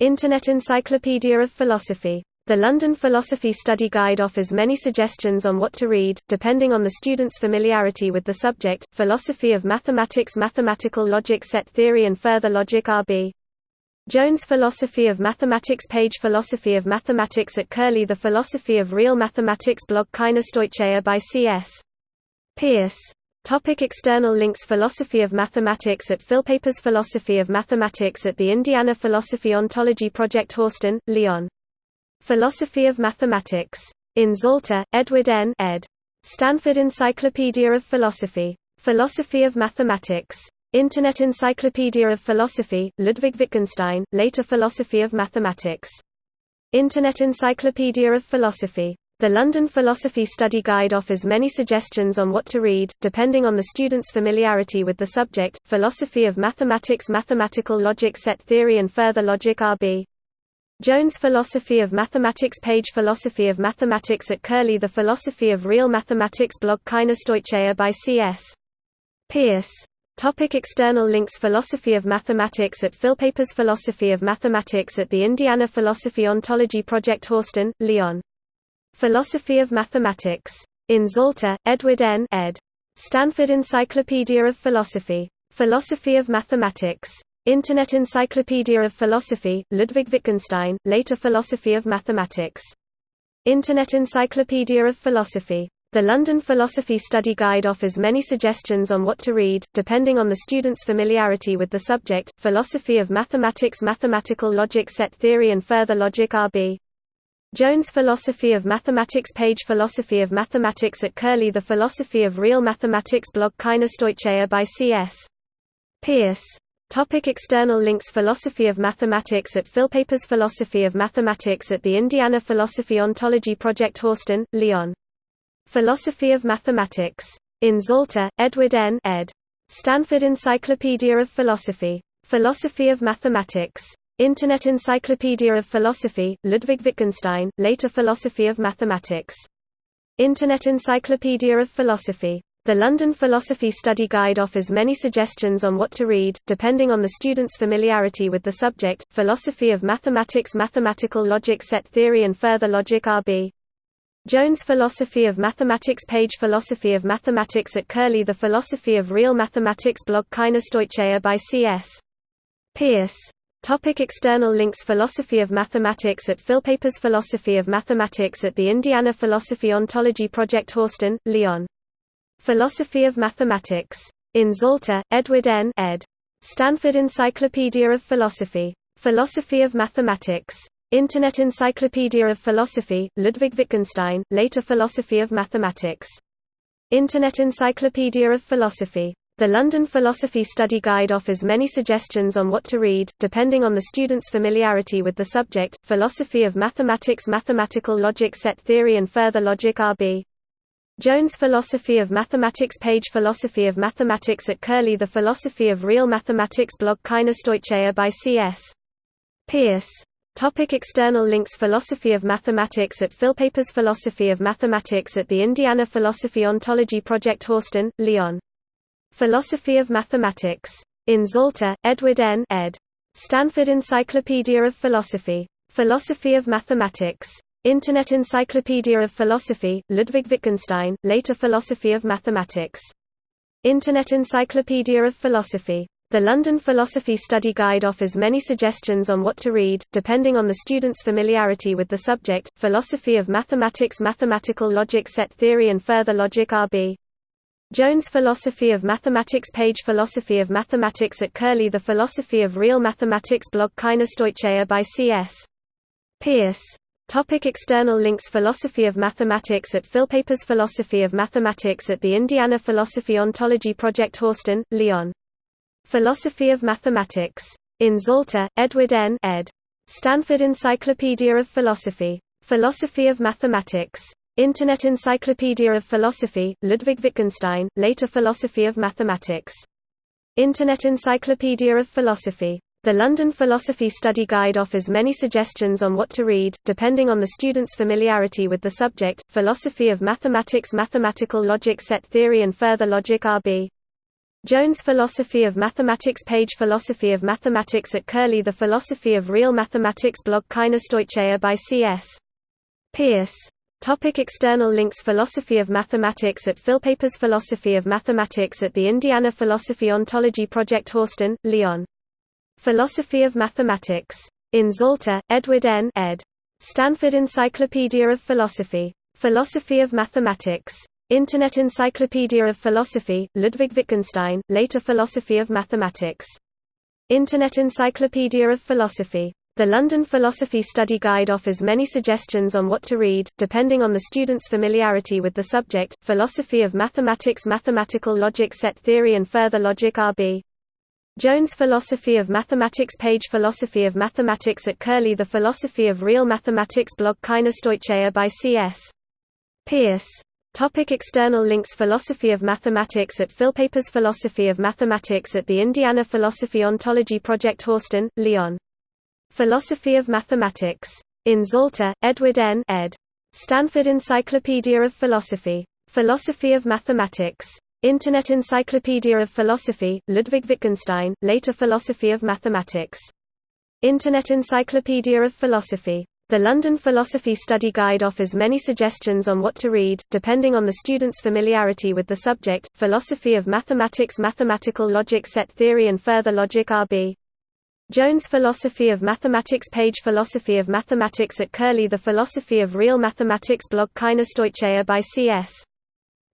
Internet Encyclopedia of Philosophy. The London Philosophy Study Guide offers many suggestions on what to read, depending on the student's familiarity with the subject, Philosophy of Mathematics Mathematical Logic Set Theory and Further Logic R.B. Jones Philosophy of Mathematics page Philosophy of Mathematics at Curlie The Philosophy of Real Mathematics blog Kaina Stoicheia by C.S. Peirce Topic external links Philosophy of Mathematics at Philpapers Philosophy of Mathematics at the Indiana Philosophy Ontology Project Horsten, Leon Philosophy of Mathematics. In Zalta, Edward N. ed. Stanford Encyclopedia of Philosophy. Philosophy of Mathematics. Internet Encyclopedia of Philosophy, Ludwig Wittgenstein, later Philosophy of Mathematics. Internet Encyclopedia of Philosophy. The London Philosophy Study Guide offers many suggestions on what to read, depending on the student's familiarity with the subject, Philosophy of Mathematics Mathematical Logic Set Theory and Further Logic R.B. Jones Philosophy of Mathematics page Philosophy of Mathematics at Curlie The Philosophy of Real Mathematics blog Kaina Stoicheia by C.S. Peirce Topic external links Philosophy of Mathematics at Philpapers Philosophy of Mathematics at the Indiana Philosophy Ontology Project Horsten, Leon. Philosophy of Mathematics. In Zalta, Edward N. ed. Stanford Encyclopedia of Philosophy. Philosophy of Mathematics. Internet Encyclopedia of Philosophy, Ludwig Wittgenstein, later Philosophy of Mathematics. Internet Encyclopedia of Philosophy. The London Philosophy Study Guide offers many suggestions on what to read, depending on the student's familiarity with the subject, Philosophy of Mathematics Mathematical Logic Set Theory and Further Logic R.B. Jones Philosophy of Mathematics page Philosophy of Mathematics at Curlie The Philosophy of Real Mathematics blog Kaina Stoicheia by C.S. Peirce. Topic external links Philosophy of Mathematics at Philpapers Philosophy of Mathematics at the Indiana Philosophy Ontology Project Horsten, Leon. Philosophy of Mathematics. In Zalta, Edward N. ed. Stanford Encyclopedia of Philosophy. Philosophy of Mathematics. Internet Encyclopedia of Philosophy, Ludwig Wittgenstein, later Philosophy of Mathematics. Internet Encyclopedia of Philosophy. The London Philosophy Study Guide offers many suggestions on what to read, depending on the student's familiarity with the subject. Philosophy of Mathematics Mathematical Logic Set Theory and Further Logic R.B. Jones Philosophy of Mathematics page Philosophy of Mathematics at Curlie The Philosophy of Real Mathematics blog Kaina Stoicheia by C.S. Peirce Topic external links Philosophy of Mathematics at Philpapers Philosophy of Mathematics at the Indiana Philosophy Ontology Project Horsten, Leon. Philosophy of Mathematics. In Zalta, Edward N. ed. Stanford Encyclopedia of Philosophy. Philosophy of Mathematics. Internet Encyclopedia of Philosophy, Ludwig Wittgenstein, later Philosophy of Mathematics. Internet Encyclopedia of Philosophy. The London Philosophy Study Guide offers many suggestions on what to read, depending on the student's familiarity with the subject. Philosophy of Mathematics Mathematical Logic Set Theory and Further Logic R.B. Jones Philosophy of Mathematics page Philosophy of Mathematics at Curlie The Philosophy of Real Mathematics blog Kaina Stoicheia by C.S. Peirce Topic external links Philosophy of Mathematics at Philpapers Philosophy of Mathematics at the Indiana Philosophy Ontology Project Horsten, Leon. Philosophy of Mathematics. In Zalta, Edward N. ed. Stanford Encyclopedia of Philosophy. Philosophy of Mathematics. Internet Encyclopedia of Philosophy, Ludwig Wittgenstein, later Philosophy of Mathematics. Internet Encyclopedia of Philosophy. The London Philosophy Study Guide offers many suggestions on what to read, depending on the student's familiarity with the subject. Philosophy of Mathematics Mathematical Logic Set Theory and Further Logic R.B. Jones Philosophy of Mathematics page Philosophy of Mathematics at Curlie The Philosophy of Real Mathematics blog Kaina Stoicheia by C.S. Peirce. Topic external links Philosophy of Mathematics at Philpapers Philosophy of Mathematics at the Indiana Philosophy Ontology Project Horsten, Leon. Philosophy of Mathematics. In Zalta, Edward N. ed. Stanford Encyclopedia of Philosophy. Philosophy of Mathematics. Internet Encyclopedia of Philosophy, Ludwig Wittgenstein, later Philosophy of Mathematics. Internet Encyclopedia of Philosophy. The London Philosophy Study Guide offers many suggestions on what to read, depending on the student's familiarity with the subject. Philosophy of Mathematics Mathematical Logic Set Theory and Further Logic R.B. Jones Philosophy of Mathematics page Philosophy of Mathematics at Curlie The Philosophy of Real Mathematics blog Kaina Stoicheia by C.S. Peirce Topic external links Philosophy of Mathematics at Philpapers Philosophy of Mathematics at the Indiana Philosophy Ontology Project Horsten, Leon. Philosophy of Mathematics. In Zalta, Edward N. ed. Stanford Encyclopedia of Philosophy. Philosophy of Mathematics. Internet Encyclopedia of Philosophy, Ludwig Wittgenstein, later Philosophy of Mathematics. Internet Encyclopedia of Philosophy. The London Philosophy Study Guide offers many suggestions on what to read, depending on the student's familiarity with the subject. Philosophy of Mathematics Mathematical Logic Set Theory and Further Logic R.B. Jones Philosophy of Mathematics page Philosophy of Mathematics at Curlie The Philosophy of Real Mathematics blog Kaina Stoicheia by C.S. Peirce Topic external links Philosophy of Mathematics at Philpapers Philosophy of Mathematics at the Indiana Philosophy Ontology Project Horsten, Leon. Philosophy of Mathematics. In Zalta, Edward N. ed. Stanford Encyclopedia of Philosophy. Philosophy of Mathematics. Internet Encyclopedia of Philosophy, Ludwig Wittgenstein, later Philosophy of Mathematics. Internet Encyclopedia of Philosophy. The London Philosophy Study Guide offers many suggestions on what to read, depending on the student's familiarity with the subject. Philosophy of Mathematics Mathematical Logic Set Theory and Further Logic R.B. Jones Philosophy of Mathematics page Philosophy of Mathematics at Curlie The Philosophy of Real Mathematics blog Kaina Stoicheia by C.S.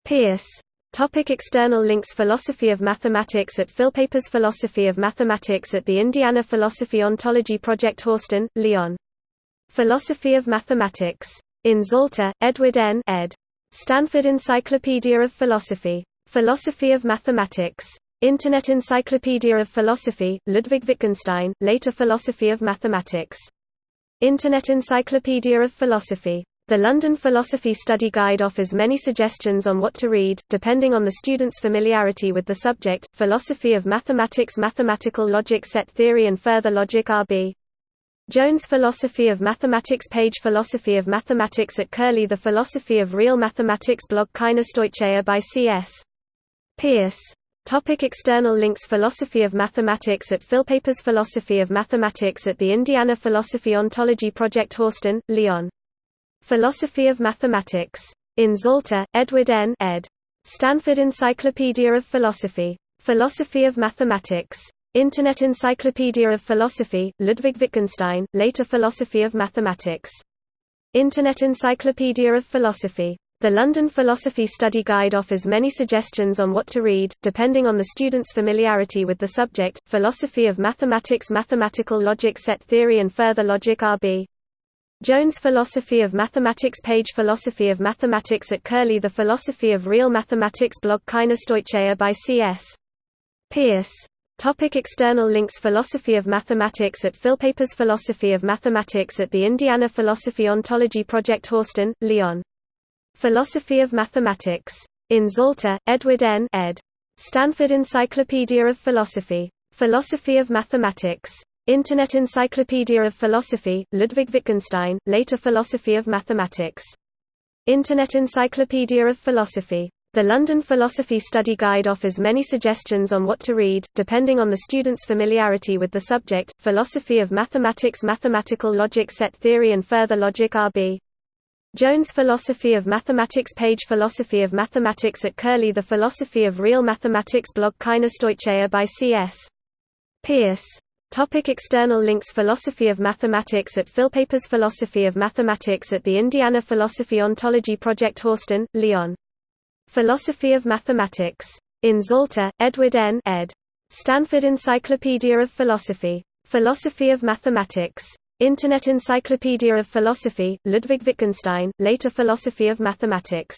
Peirce. Topic external links Philosophy of Mathematics at Philpapers Philosophy of Mathematics at the Indiana Philosophy Ontology Project Horsten, Leon. Philosophy of Mathematics. In Zalta, Edward N. ed. Stanford Encyclopedia of Philosophy. Philosophy of Mathematics. Internet Encyclopedia of Philosophy, Ludwig Wittgenstein, later Philosophy of Mathematics. Internet Encyclopedia of Philosophy. The London Philosophy Study Guide offers many suggestions on what to read, depending on the student's familiarity with the subject. Philosophy of Mathematics Mathematical Logic Set Theory and Further Logic R.B. Jones Philosophy of Mathematics Page Philosophy of Mathematics at Curlie The Philosophy of Real Mathematics blog Kaina Stoicheia by C.S. Peirce Topic external links Philosophy of Mathematics at Philpapers Philosophy of Mathematics at the Indiana Philosophy Ontology Project Horsten, Leon. Philosophy of Mathematics. In Zalta, Edward N. ed. Stanford Encyclopedia of Philosophy. Philosophy of Mathematics. Internet Encyclopedia of Philosophy, Ludwig Wittgenstein, later Philosophy of Mathematics. Internet Encyclopedia of Philosophy. The London Philosophy Study Guide offers many suggestions on what to read, depending on the student's familiarity with the subject. Philosophy of Mathematics Mathematical Logic Set Theory and Further Logic R.B. Jones Philosophy of Mathematics Page Philosophy of Mathematics at Curlie The Philosophy of Real Mathematics blog Kaina Stoicheia by C.S. Peirce Topic external links Philosophy of Mathematics at Philpapers Philosophy of Mathematics at the Indiana Philosophy Ontology Project Horsten, Leon. Philosophy of Mathematics. In Zalta, Edward N. ed. Stanford Encyclopedia of Philosophy. Philosophy of Mathematics. Internet Encyclopedia of Philosophy, Ludwig Wittgenstein, later Philosophy of Mathematics. Internet Encyclopedia of Philosophy. The London Philosophy Study Guide offers many suggestions on what to read, depending on the student's familiarity with the subject. Philosophy of Mathematics Mathematical Logic Set Theory and Further Logic R.B. Jones Philosophy of Mathematics Page Philosophy of Mathematics at Curlie The Philosophy of Real Mathematics blog Kaina Stoicheia by C.S. Peirce. Topic external links Philosophy of Mathematics at Philpapers Philosophy of Mathematics at the Indiana Philosophy Ontology Project Horsten, Leon. Philosophy of Mathematics. In Zalta, Edward N. ed. Stanford Encyclopedia of Philosophy. Philosophy of Mathematics. Internet Encyclopedia of Philosophy, Ludwig Wittgenstein, later Philosophy of Mathematics.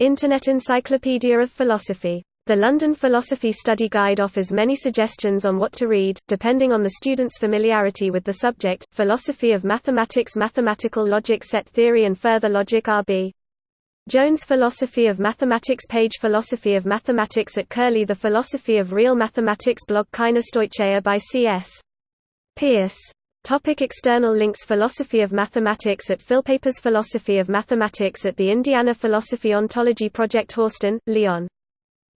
Internet Encyclopedia of Philosophy. The London Philosophy Study Guide offers many suggestions on what to read, depending on the student's familiarity with the subject. Philosophy of Mathematics Mathematical Logic Set Theory and Further Logic R.B. Jones Philosophy of Mathematics Page Philosophy of Mathematics at Curlie The Philosophy of Real Mathematics blog Kaina Stoicheia by C.S. Peirce Topic external links Philosophy of Mathematics at Philpapers Philosophy of Mathematics at the Indiana Philosophy Ontology Project Horsten, Leon.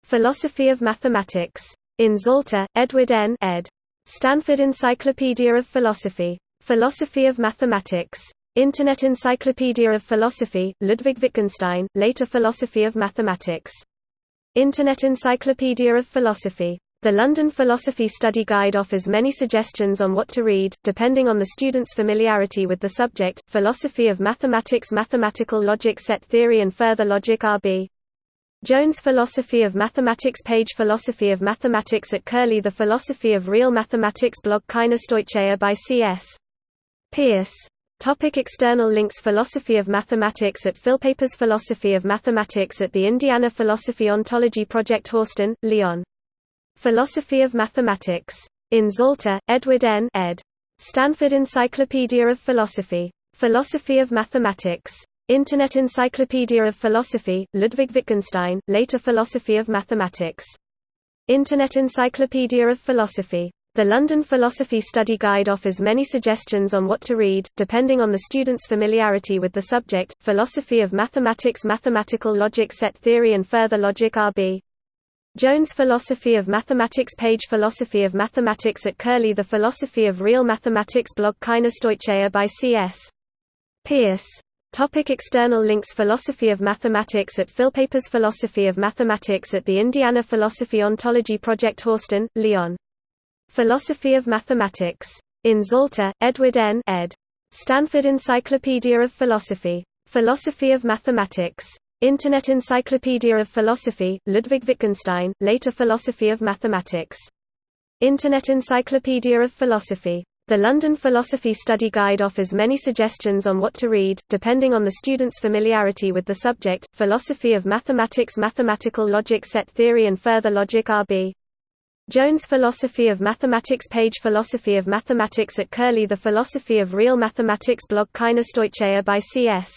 Philosophy of Mathematics. In Zalta, Edward N. ed. Stanford Encyclopedia of Philosophy. Philosophy of Mathematics. Internet Encyclopedia of Philosophy, Ludwig Wittgenstein, later Philosophy of Mathematics. Internet Encyclopedia of Philosophy. The London Philosophy Study Guide offers many suggestions on what to read, depending on the student's familiarity with the subject. Philosophy of Mathematics Mathematical Logic Set Theory and Further Logic R.B. Jones Philosophy of Mathematics Page Philosophy of Mathematics at Curlie The Philosophy of Real Mathematics blog Kaina Stoicheia by C.S. Peirce Topic external links Philosophy of Mathematics at Philpapers Philosophy of Mathematics at the Indiana Philosophy Ontology Project Horsten, Leon. Philosophy of Mathematics. In Zalta, Edward N. ed. Stanford Encyclopedia of Philosophy. Philosophy of Mathematics. Internet Encyclopedia of Philosophy, Ludwig Wittgenstein, later Philosophy of Mathematics. Internet Encyclopedia of Philosophy. The London Philosophy Study Guide offers many suggestions on what to read, depending on the student's familiarity with the subject. Philosophy of Mathematics Mathematical Logic Set Theory and Further Logic R.B. Jones Philosophy of Mathematics Page Philosophy of Mathematics at Curlie The Philosophy of Real Mathematics blog Kaina Stoicheia by C.S. Peirce. Topic external links Philosophy of Mathematics at Philpapers Philosophy of Mathematics at the Indiana Philosophy Ontology Project Horsten, Leon. Philosophy of Mathematics. In Zalta, Edward N. ed. Stanford Encyclopedia of Philosophy. Philosophy of Mathematics. Internet Encyclopedia of Philosophy, Ludwig Wittgenstein, later Philosophy of Mathematics. Internet Encyclopedia of Philosophy. The London Philosophy Study Guide offers many suggestions on what to read, depending on the student's familiarity with the subject, Philosophy of Mathematics Mathematical Logic Set Theory and Further Logic RB. Jones Philosophy of Mathematics page Philosophy of Mathematics at Curlie The Philosophy of Real Mathematics blog Kaina Stoicheia by C.S.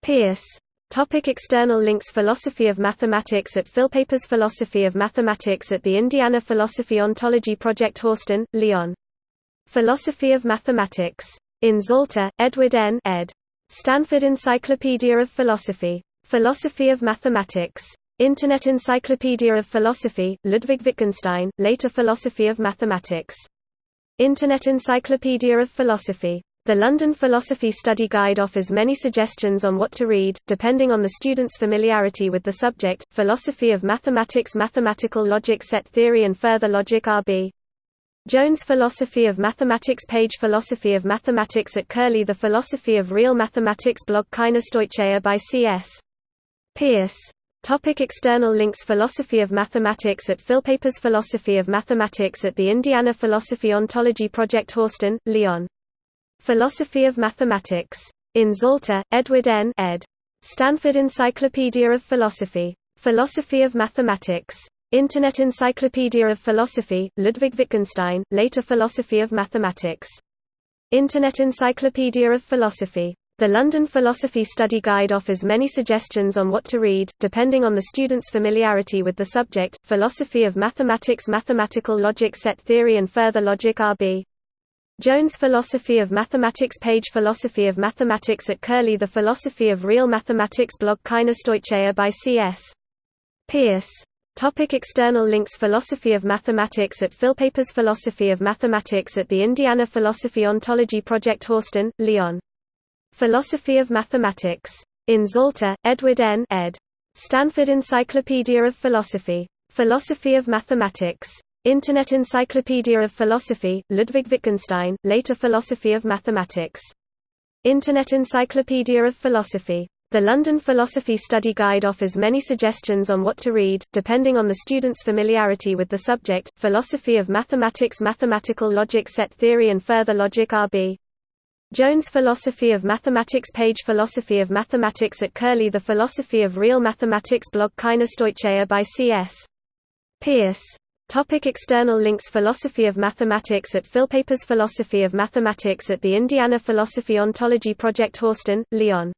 Peirce Topic external links Philosophy of Mathematics at Philpapers Philosophy of Mathematics at the Indiana Philosophy Ontology Project Horsten, Leon Philosophy of Mathematics. In Zalta, Edward N. ed. Stanford Encyclopedia of Philosophy. Philosophy of Mathematics. Internet Encyclopedia of Philosophy, Ludwig Wittgenstein, later Philosophy of Mathematics. Internet Encyclopedia of Philosophy. The London Philosophy Study Guide offers many suggestions on what to read, depending on the student's familiarity with the subject, Philosophy of Mathematics Mathematical Logic Set Theory and Further Logic RB. Jones Philosophy of Mathematics page Philosophy of Mathematics at Curlie The Philosophy of Real Mathematics blog Kaina Stoicheia by C.S. Peirce Topic external links Philosophy of Mathematics at Philpapers Philosophy of Mathematics at the Indiana Philosophy Ontology Project Horsten, Leon. Philosophy of Mathematics. In Zalta, Edward N. ed. Stanford Encyclopedia of Philosophy. Philosophy of Mathematics. Internet Encyclopedia of Philosophy, Ludwig Wittgenstein, later Philosophy of Mathematics. Internet Encyclopedia of Philosophy. The London Philosophy Study Guide offers many suggestions on what to read, depending on the student's familiarity with the subject, Philosophy of Mathematics Mathematical Logic Set Theory and Further Logic RB. Jones Philosophy of Mathematics page Philosophy of Mathematics at Curlie The Philosophy of Real Mathematics blog Kaina Stoicheia by C.S. Peirce. Topic external links Philosophy of Mathematics at Philpapers Philosophy of Mathematics at the Indiana Philosophy Ontology Project Horsten, Leon. Philosophy of Mathematics. In Zalta, Edward N. ed. Stanford Encyclopedia of Philosophy. Philosophy of Mathematics. Internet Encyclopedia of Philosophy, Ludwig Wittgenstein, later Philosophy of Mathematics. Internet Encyclopedia of Philosophy. The London Philosophy Study Guide offers many suggestions on what to read, depending on the student's familiarity with the subject, Philosophy of Mathematics Mathematical Logic Set Theory and Further Logic RB. Jones Philosophy of Mathematics page Philosophy of Mathematics at Curlie The Philosophy of Real Mathematics blog Kaina Stoicheia by C.S. Peirce Topic external links Philosophy of Mathematics at Philpapers Philosophy of Mathematics at the Indiana Philosophy Ontology Project Horsten, Leon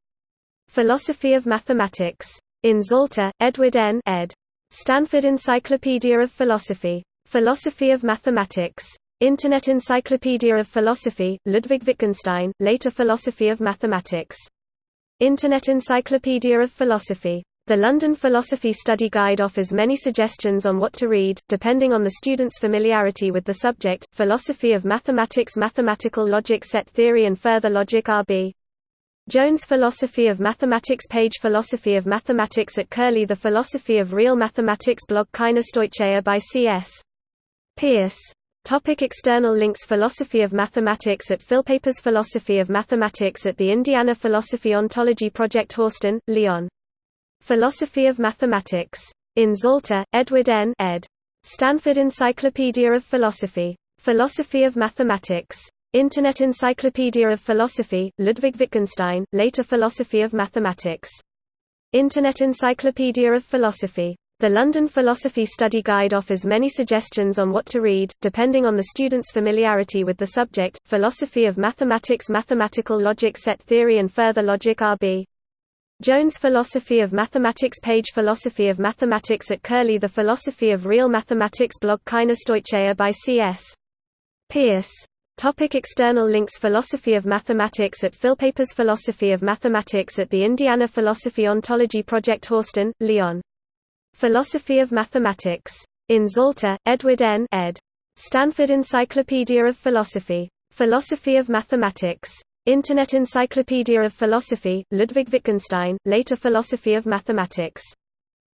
Philosophy of Mathematics. In Zalta, Edward N. ed. Stanford Encyclopedia of Philosophy. Philosophy of Mathematics. Internet Encyclopedia of Philosophy, Ludwig Wittgenstein, later Philosophy of Mathematics. Internet Encyclopedia of Philosophy. The London Philosophy Study Guide offers many suggestions on what to read, depending on the student's familiarity with the subject, Philosophy of Mathematics Mathematical Logic Set Theory and Further Logic RB. Jones Philosophy of Mathematics page Philosophy of Mathematics at Curlie The Philosophy of Real Mathematics blog Kaina Stoicheia by C.S. Peirce Topic external links Philosophy of Mathematics at Philpapers Philosophy of Mathematics at the Indiana Philosophy Ontology Project Horsten, Leon. Philosophy of Mathematics. In Zalta, Edward N. ed. Stanford Encyclopedia of Philosophy. Philosophy of Mathematics. Internet Encyclopedia of Philosophy, Ludwig Wittgenstein, later Philosophy of Mathematics. Internet Encyclopedia of Philosophy. The London Philosophy Study Guide offers many suggestions on what to read, depending on the student's familiarity with the subject, Philosophy of Mathematics Mathematical Logic Set Theory and Further Logic RB. Jones Philosophy of Mathematics page Philosophy of Mathematics at Curlie The Philosophy of Real Mathematics blog Kaina Stoicheia by C.S. Peirce. Topic external links Philosophy of Mathematics at Philpapers Philosophy of Mathematics at the Indiana Philosophy Ontology Project Horsten, Leon. Philosophy of Mathematics. In Zalta, Edward N. ed. Stanford Encyclopedia of Philosophy. Philosophy of Mathematics. Internet Encyclopedia of Philosophy, Ludwig Wittgenstein, later Philosophy of Mathematics.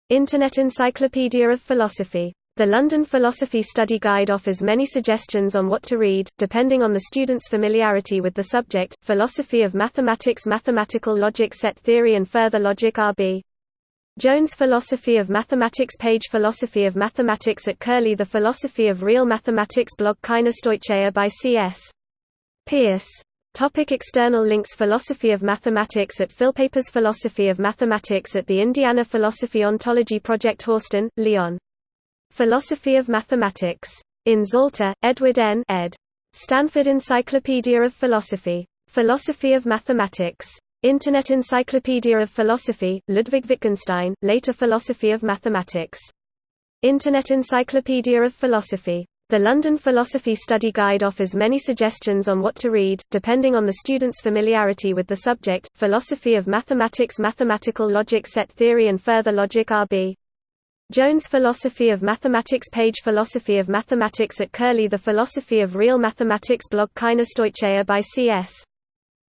Internet Encyclopedia of Philosophy. The London Philosophy Study Guide offers many suggestions on what to read, depending on the student's familiarity with the subject, Philosophy of Mathematics Mathematical Logic Set Theory and Further Logic RB. Jones Philosophy of Mathematics page Philosophy of Mathematics at Curlie The Philosophy of Real Mathematics blog Kaina Stoicheia by C.S. Peirce Topic external links Philosophy of Mathematics at Philpapers Philosophy of Mathematics at the Indiana Philosophy Ontology Project Horsten, Leon. Philosophy of Mathematics. In Zalta, Edward N. ed. Stanford Encyclopedia of Philosophy. Philosophy of Mathematics. Internet Encyclopedia of Philosophy, Ludwig Wittgenstein, later Philosophy of Mathematics. Internet Encyclopedia of Philosophy. The London Philosophy Study Guide offers many suggestions on what to read, depending on the student's familiarity with the subject. Philosophy of Mathematics Mathematical Logic Set Theory and Further Logic R.B. Jones Philosophy of Mathematics Page Philosophy of Mathematics at Curlie The Philosophy of Real Mathematics blog Kainos by C.S.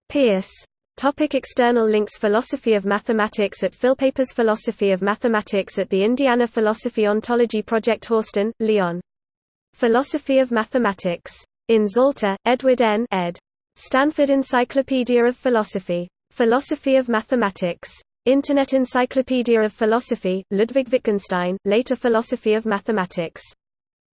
Peirce Topic external links Philosophy of Mathematics at Philpapers Philosophy of Mathematics at the Indiana Philosophy Ontology Project Horsten, Leon Philosophy of Mathematics. In Zalta, Edward N. ed. Stanford Encyclopedia of Philosophy. Philosophy of Mathematics. Internet Encyclopedia of Philosophy, Ludwig Wittgenstein, later Philosophy of Mathematics.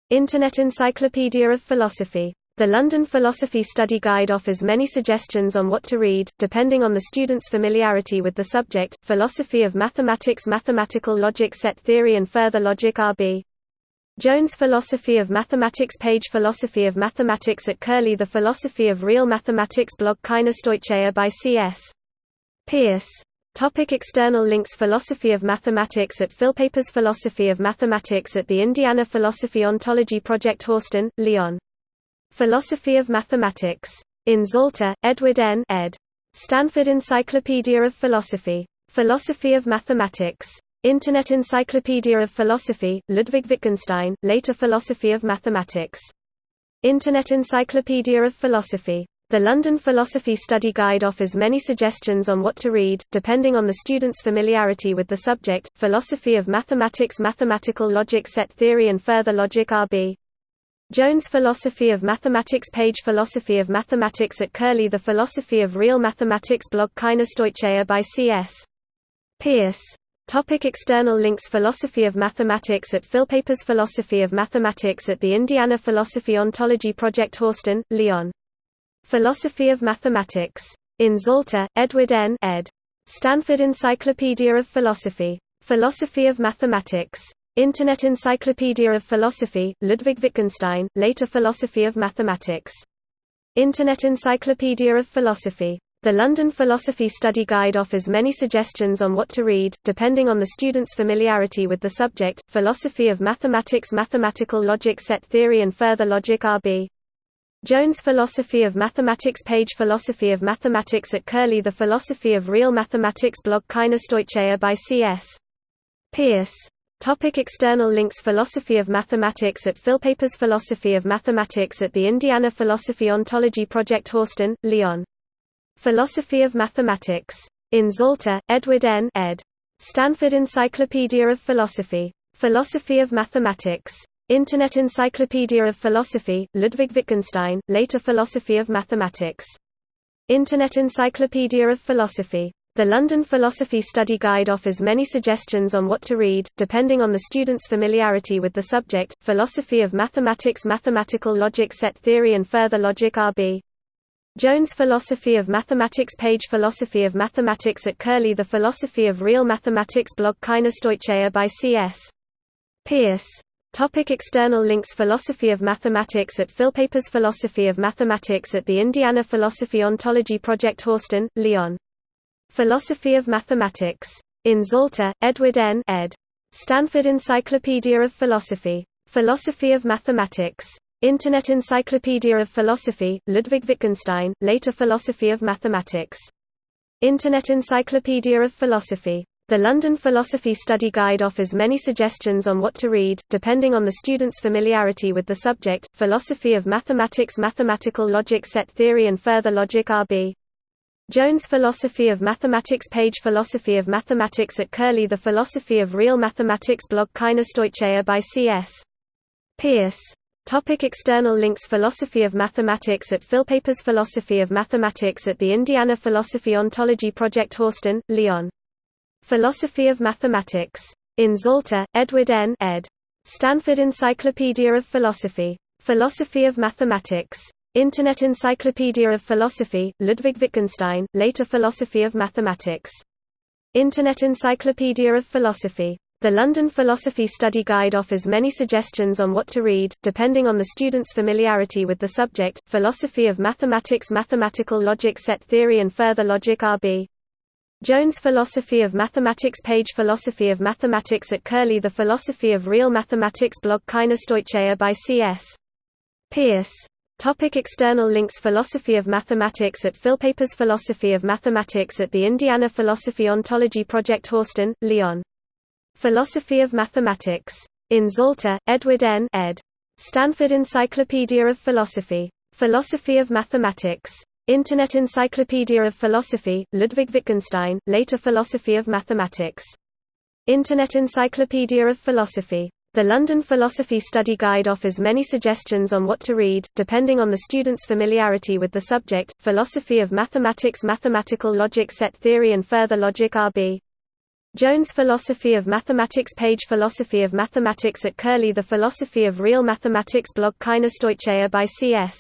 Internet Encyclopedia of Philosophy. The London Philosophy Study Guide offers many suggestions on what to read, depending on the student's familiarity with the subject. Philosophy of Mathematics Mathematical Logic Set Theory and Further Logic R.B. Jones Philosophy of Mathematics Page Philosophy of Mathematics at Curlie The Philosophy of Real Mathematics blog Kainos by C.S. Peirce. Topic external links Philosophy of Mathematics at Philpapers Philosophy of Mathematics at the Indiana Philosophy Ontology Project Horsten, Leon. Philosophy of Mathematics. In Zalta, Edward N. ed. Stanford Encyclopedia of Philosophy. Philosophy of Mathematics. Internet Encyclopedia of Philosophy, Ludwig Wittgenstein, later Philosophy of Mathematics. Internet Encyclopedia of Philosophy. The London Philosophy Study Guide offers many suggestions on what to read, depending on the student's familiarity with the subject. Philosophy of Mathematics Mathematical Logic Set Theory and Further Logic R.B. Jones Philosophy of Mathematics Page Philosophy of Mathematics at Curlie The Philosophy of Real Mathematics blog Kainos by C.S. Peirce Topic external links Philosophy of Mathematics at Philpapers Philosophy of Mathematics at the Indiana Philosophy Ontology Project Horsten, Leon. Philosophy of Mathematics. In Zalta, Edward N. ed. Stanford Encyclopedia of Philosophy. Philosophy of Mathematics. Internet Encyclopedia of Philosophy, Ludwig Wittgenstein, later Philosophy of Mathematics. Internet Encyclopedia of Philosophy. The London Philosophy Study Guide offers many suggestions on what to read, depending on the student's familiarity with the subject. Philosophy of Mathematics Mathematical Logic Set Theory and Further Logic R.B. Jones Philosophy of Mathematics Page Philosophy of Mathematics at Curlie The Philosophy of Real Mathematics blog Kainos by C.S. Peirce Topic external links Philosophy of Mathematics at Philpapers Philosophy of Mathematics at the Indiana Philosophy Ontology Project Horsten, Leon Philosophy of Mathematics. In Zalta, Edward N. ed. Stanford Encyclopedia of Philosophy. Philosophy of Mathematics. Internet Encyclopedia of Philosophy, Ludwig Wittgenstein, later Philosophy of Mathematics. Internet Encyclopedia of Philosophy. The London Philosophy Study Guide offers many suggestions on what to read, depending on the student's familiarity with the subject. Philosophy of Mathematics Mathematical Logic Set Theory and Further Logic R.B. Jones Philosophy of Mathematics Page Philosophy of Mathematics at Curlie The Philosophy of Real Mathematics blog Kainos by C.S. Peirce. Topic external links Philosophy of Mathematics at Philpapers Philosophy of Mathematics at the Indiana Philosophy Ontology Project Horsten, Leon. Philosophy of Mathematics. In Zalta, Edward N. ed. Stanford Encyclopedia of Philosophy. Philosophy of Mathematics. Internet Encyclopedia of Philosophy, Ludwig Wittgenstein, later Philosophy of Mathematics. Internet Encyclopedia of Philosophy. The London Philosophy Study Guide offers many suggestions on what to read, depending on the student's familiarity with the subject. Philosophy of Mathematics Mathematical Logic Set Theory and Further Logic R.B. Jones Philosophy of Mathematics Page Philosophy of Mathematics at Curlie The Philosophy of Real Mathematics blog Kainos by C.S. Peirce Topic external links Philosophy of Mathematics at Philpapers Philosophy of Mathematics at the Indiana Philosophy Ontology Project Horsten, Leon. Philosophy of Mathematics. In Zalta, Edward N. ed. Stanford Encyclopedia of Philosophy. Philosophy of Mathematics. Internet Encyclopedia of Philosophy, Ludwig Wittgenstein, later Philosophy of Mathematics. Internet Encyclopedia of Philosophy. The London Philosophy Study Guide offers many suggestions on what to read, depending on the student's familiarity with the subject. Philosophy of Mathematics Mathematical Logic Set Theory and Further Logic R.B. Jones Philosophy of Mathematics Page Philosophy of Mathematics at Curlie The Philosophy of Real Mathematics blog Kaina Stoicheia by C.S. Peirce Topic external links Philosophy of Mathematics at Philpapers Philosophy of Mathematics at the Indiana Philosophy Ontology Project Horsten, Leon. Philosophy of Mathematics. In Zalta, Edward N. ed. Stanford Encyclopedia of Philosophy. Philosophy of Mathematics. Internet Encyclopedia of Philosophy, Ludwig Wittgenstein, later Philosophy of Mathematics. Internet Encyclopedia of Philosophy. The London Philosophy Study Guide offers many suggestions on what to read, depending on the student's familiarity with the subject. Philosophy of Mathematics Mathematical Logic Set Theory and Further Logic R.B. Jones Philosophy of Mathematics Page Philosophy of Mathematics at Curlie The Philosophy of Real Mathematics blog Kaina Stoicheia by C.S.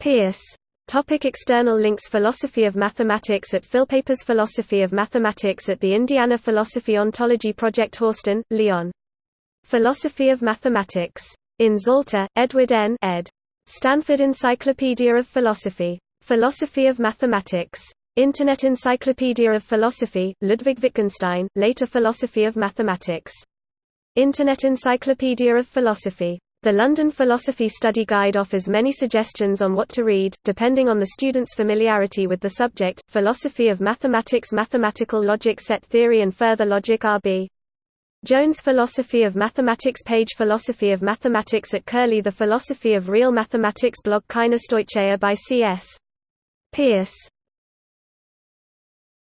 Peirce. Topic external links Philosophy of Mathematics at Philpapers Philosophy of Mathematics at the Indiana Philosophy Ontology Project Horsten, Leon. Philosophy of Mathematics. In Zalta, Edward N. ed. Stanford Encyclopedia of Philosophy. Philosophy of Mathematics. Internet Encyclopedia of Philosophy, Ludwig Wittgenstein, later Philosophy of Mathematics. Internet Encyclopedia of Philosophy. The London Philosophy Study Guide offers many suggestions on what to read, depending on the student's familiarity with the subject. Philosophy of Mathematics Mathematical Logic Set Theory and Further Logic R.B. Jones Philosophy of Mathematics Page Philosophy of Mathematics at Curlie The Philosophy of Real Mathematics blog Kaina Stoicheia by C.S. Peirce